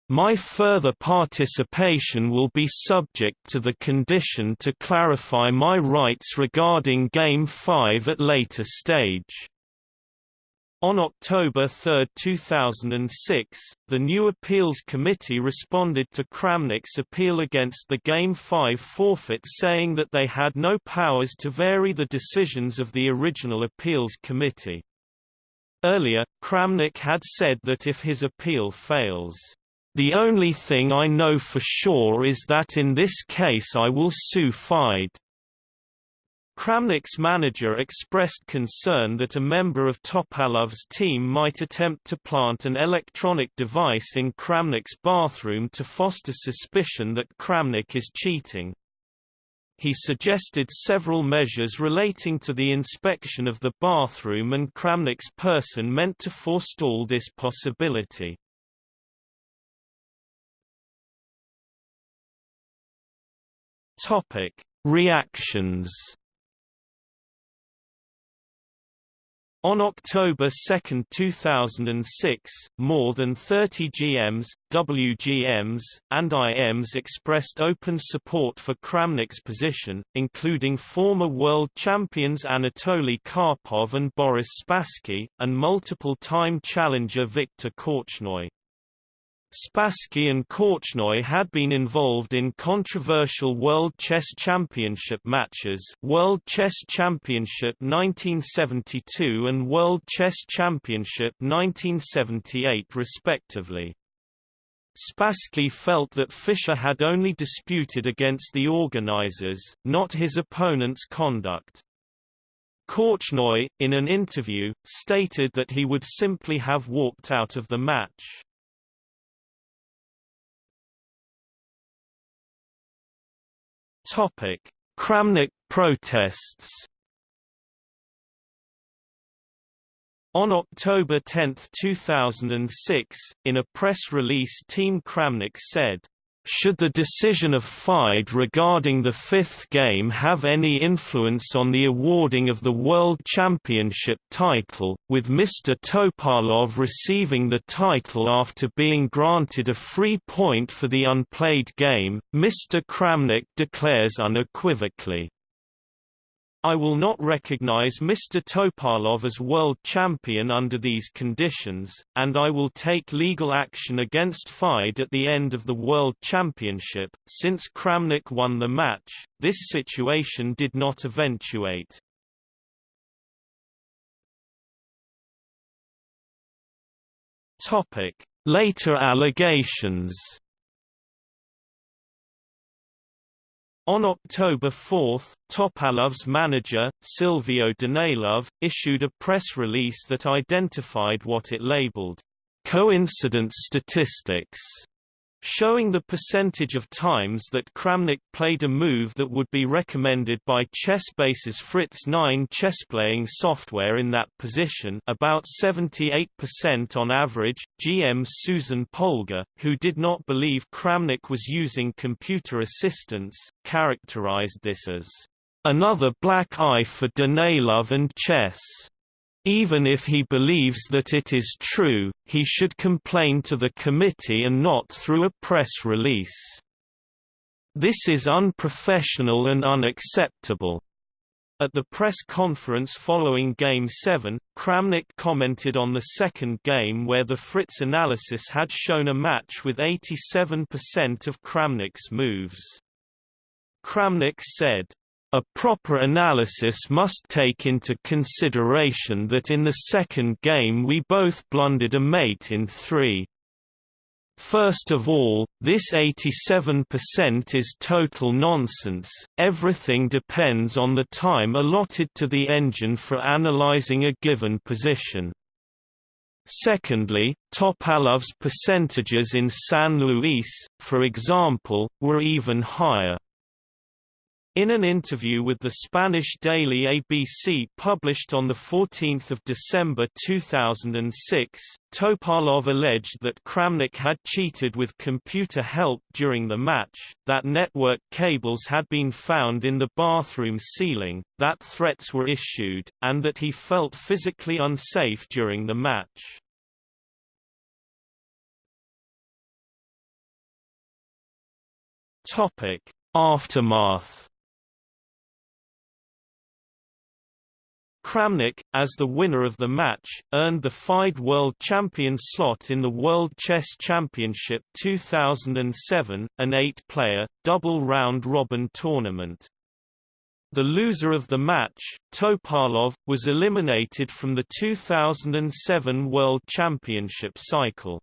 My further participation will be subject to the condition to clarify my rights regarding Game 5 at later stage. On October 3, 2006, the new appeals committee responded to Kramnik's appeal against the Game 5 forfeit saying that they had no powers to vary the decisions of the original appeals committee. Earlier, Kramnik had said that if his appeal fails, "...the only thing I know for sure is that in this case I will sue FIDE." Kramnik's manager expressed concern that a member of Topalov's team might attempt to plant an electronic device in Kramnik's bathroom to foster suspicion that Kramnik is cheating. He suggested several measures relating to the inspection of the bathroom and Kramnik's person meant to forestall this possibility. Reactions On October 2, 2006, more than 30 GMs, WGMs, and IMs expressed open support for Kramnik's position, including former world champions Anatoly Karpov and Boris Spassky, and multiple-time challenger Viktor Korchnoi. Spassky and Korchnoi had been involved in controversial World Chess Championship matches World Chess Championship 1972 and World Chess Championship 1978 respectively. Spassky felt that Fischer had only disputed against the organizers, not his opponent's conduct. Korchnoi, in an interview, stated that he would simply have walked out of the match. Topic: Kramnik protests. On October 10, 2006, in a press release Team Kramnik said, Should the decision of FIDE regarding the fifth game have any influence on the awarding of the World Championship title, with Mr. Topalov receiving the title after being granted a free point for the unplayed game, Mr. Kramnik declares unequivocally, I will not recognize Mr. Topalov as world champion under these conditions, and I will take legal action against FIDE at the end of the World Championship. Since Kramnik won the match, this situation did not eventuate. Later allegations. On October 4, Topalov's manager, Silvio Danailov, issued a press release that identified what it labeled, "...coincidence statistics." Showing the percentage of times that Kramnik played a move that would be recommended by ChessBase's Fritz 9 chessplaying software in that position about 78% on average. GM Susan Polgar, who did not believe Kramnik was using computer assistance, characterized this as another black eye for Danailov and chess. Even if he believes that it is true, he should complain to the committee and not through a press release. This is unprofessional and unacceptable. At the press conference following Game 7, Kramnik commented on the second game where the Fritz analysis had shown a match with 87% of Kramnik's moves. Kramnik said, a proper analysis must take into consideration that in the second game we both blundered a mate in three. First of all, this 87% is total nonsense, everything depends on the time allotted to the engine for analyzing a given position. Secondly, Topalov's percentages in San Luis, for example, were even higher. In an interview with the Spanish daily ABC published on 14 December 2006, Topalov alleged that Kramnik had cheated with computer help during the match, that network cables had been found in the bathroom ceiling, that threats were issued, and that he felt physically unsafe during the match. Aftermath Kramnik, as the winner of the match, earned the FIDE World Champion slot in the World Chess Championship 2007, an eight-player, double round-robin tournament. The loser of the match, Topalov, was eliminated from the 2007 World Championship cycle.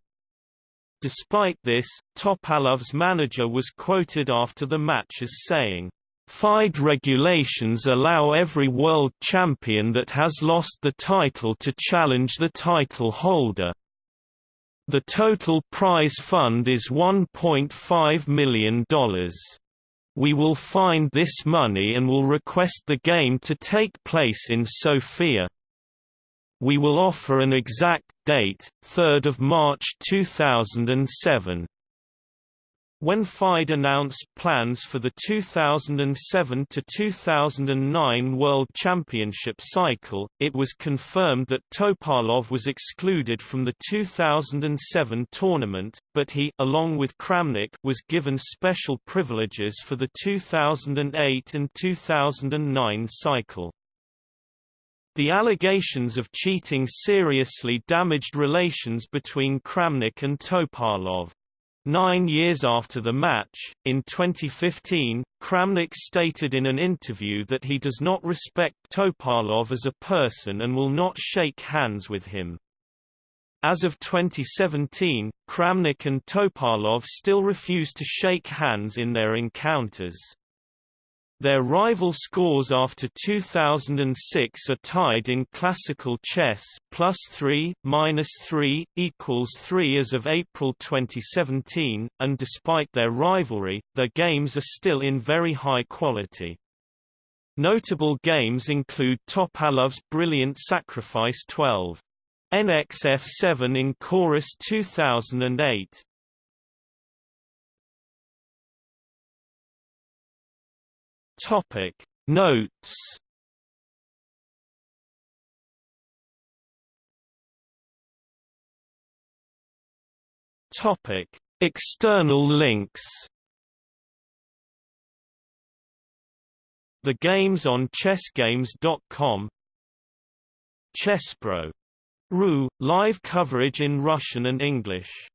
Despite this, Topalov's manager was quoted after the match as saying, FIDE regulations allow every world champion that has lost the title to challenge the title holder. The total prize fund is $1.5 million. We will find this money and will request the game to take place in Sofia. We will offer an exact date, 3rd of March 2007. When FIDE announced plans for the 2007 to 2009 World Championship cycle, it was confirmed that Topalov was excluded from the 2007 tournament, but he along with Kramnik was given special privileges for the 2008 and 2009 cycle. The allegations of cheating seriously damaged relations between Kramnik and Topalov. Nine years after the match, in 2015, Kramnik stated in an interview that he does not respect Topalov as a person and will not shake hands with him. As of 2017, Kramnik and Topalov still refuse to shake hands in their encounters. Their rival scores after 2006 are tied in classical chess plus 3, minus 3, equals 3 as of April 2017, and despite their rivalry, their games are still in very high quality. Notable games include Topalov's Brilliant Sacrifice 12. NXF7 in Corus 2008, Topic. Notes. Topic. External links. The games on chessgames.com Chesspro. Ru, live coverage in Russian and English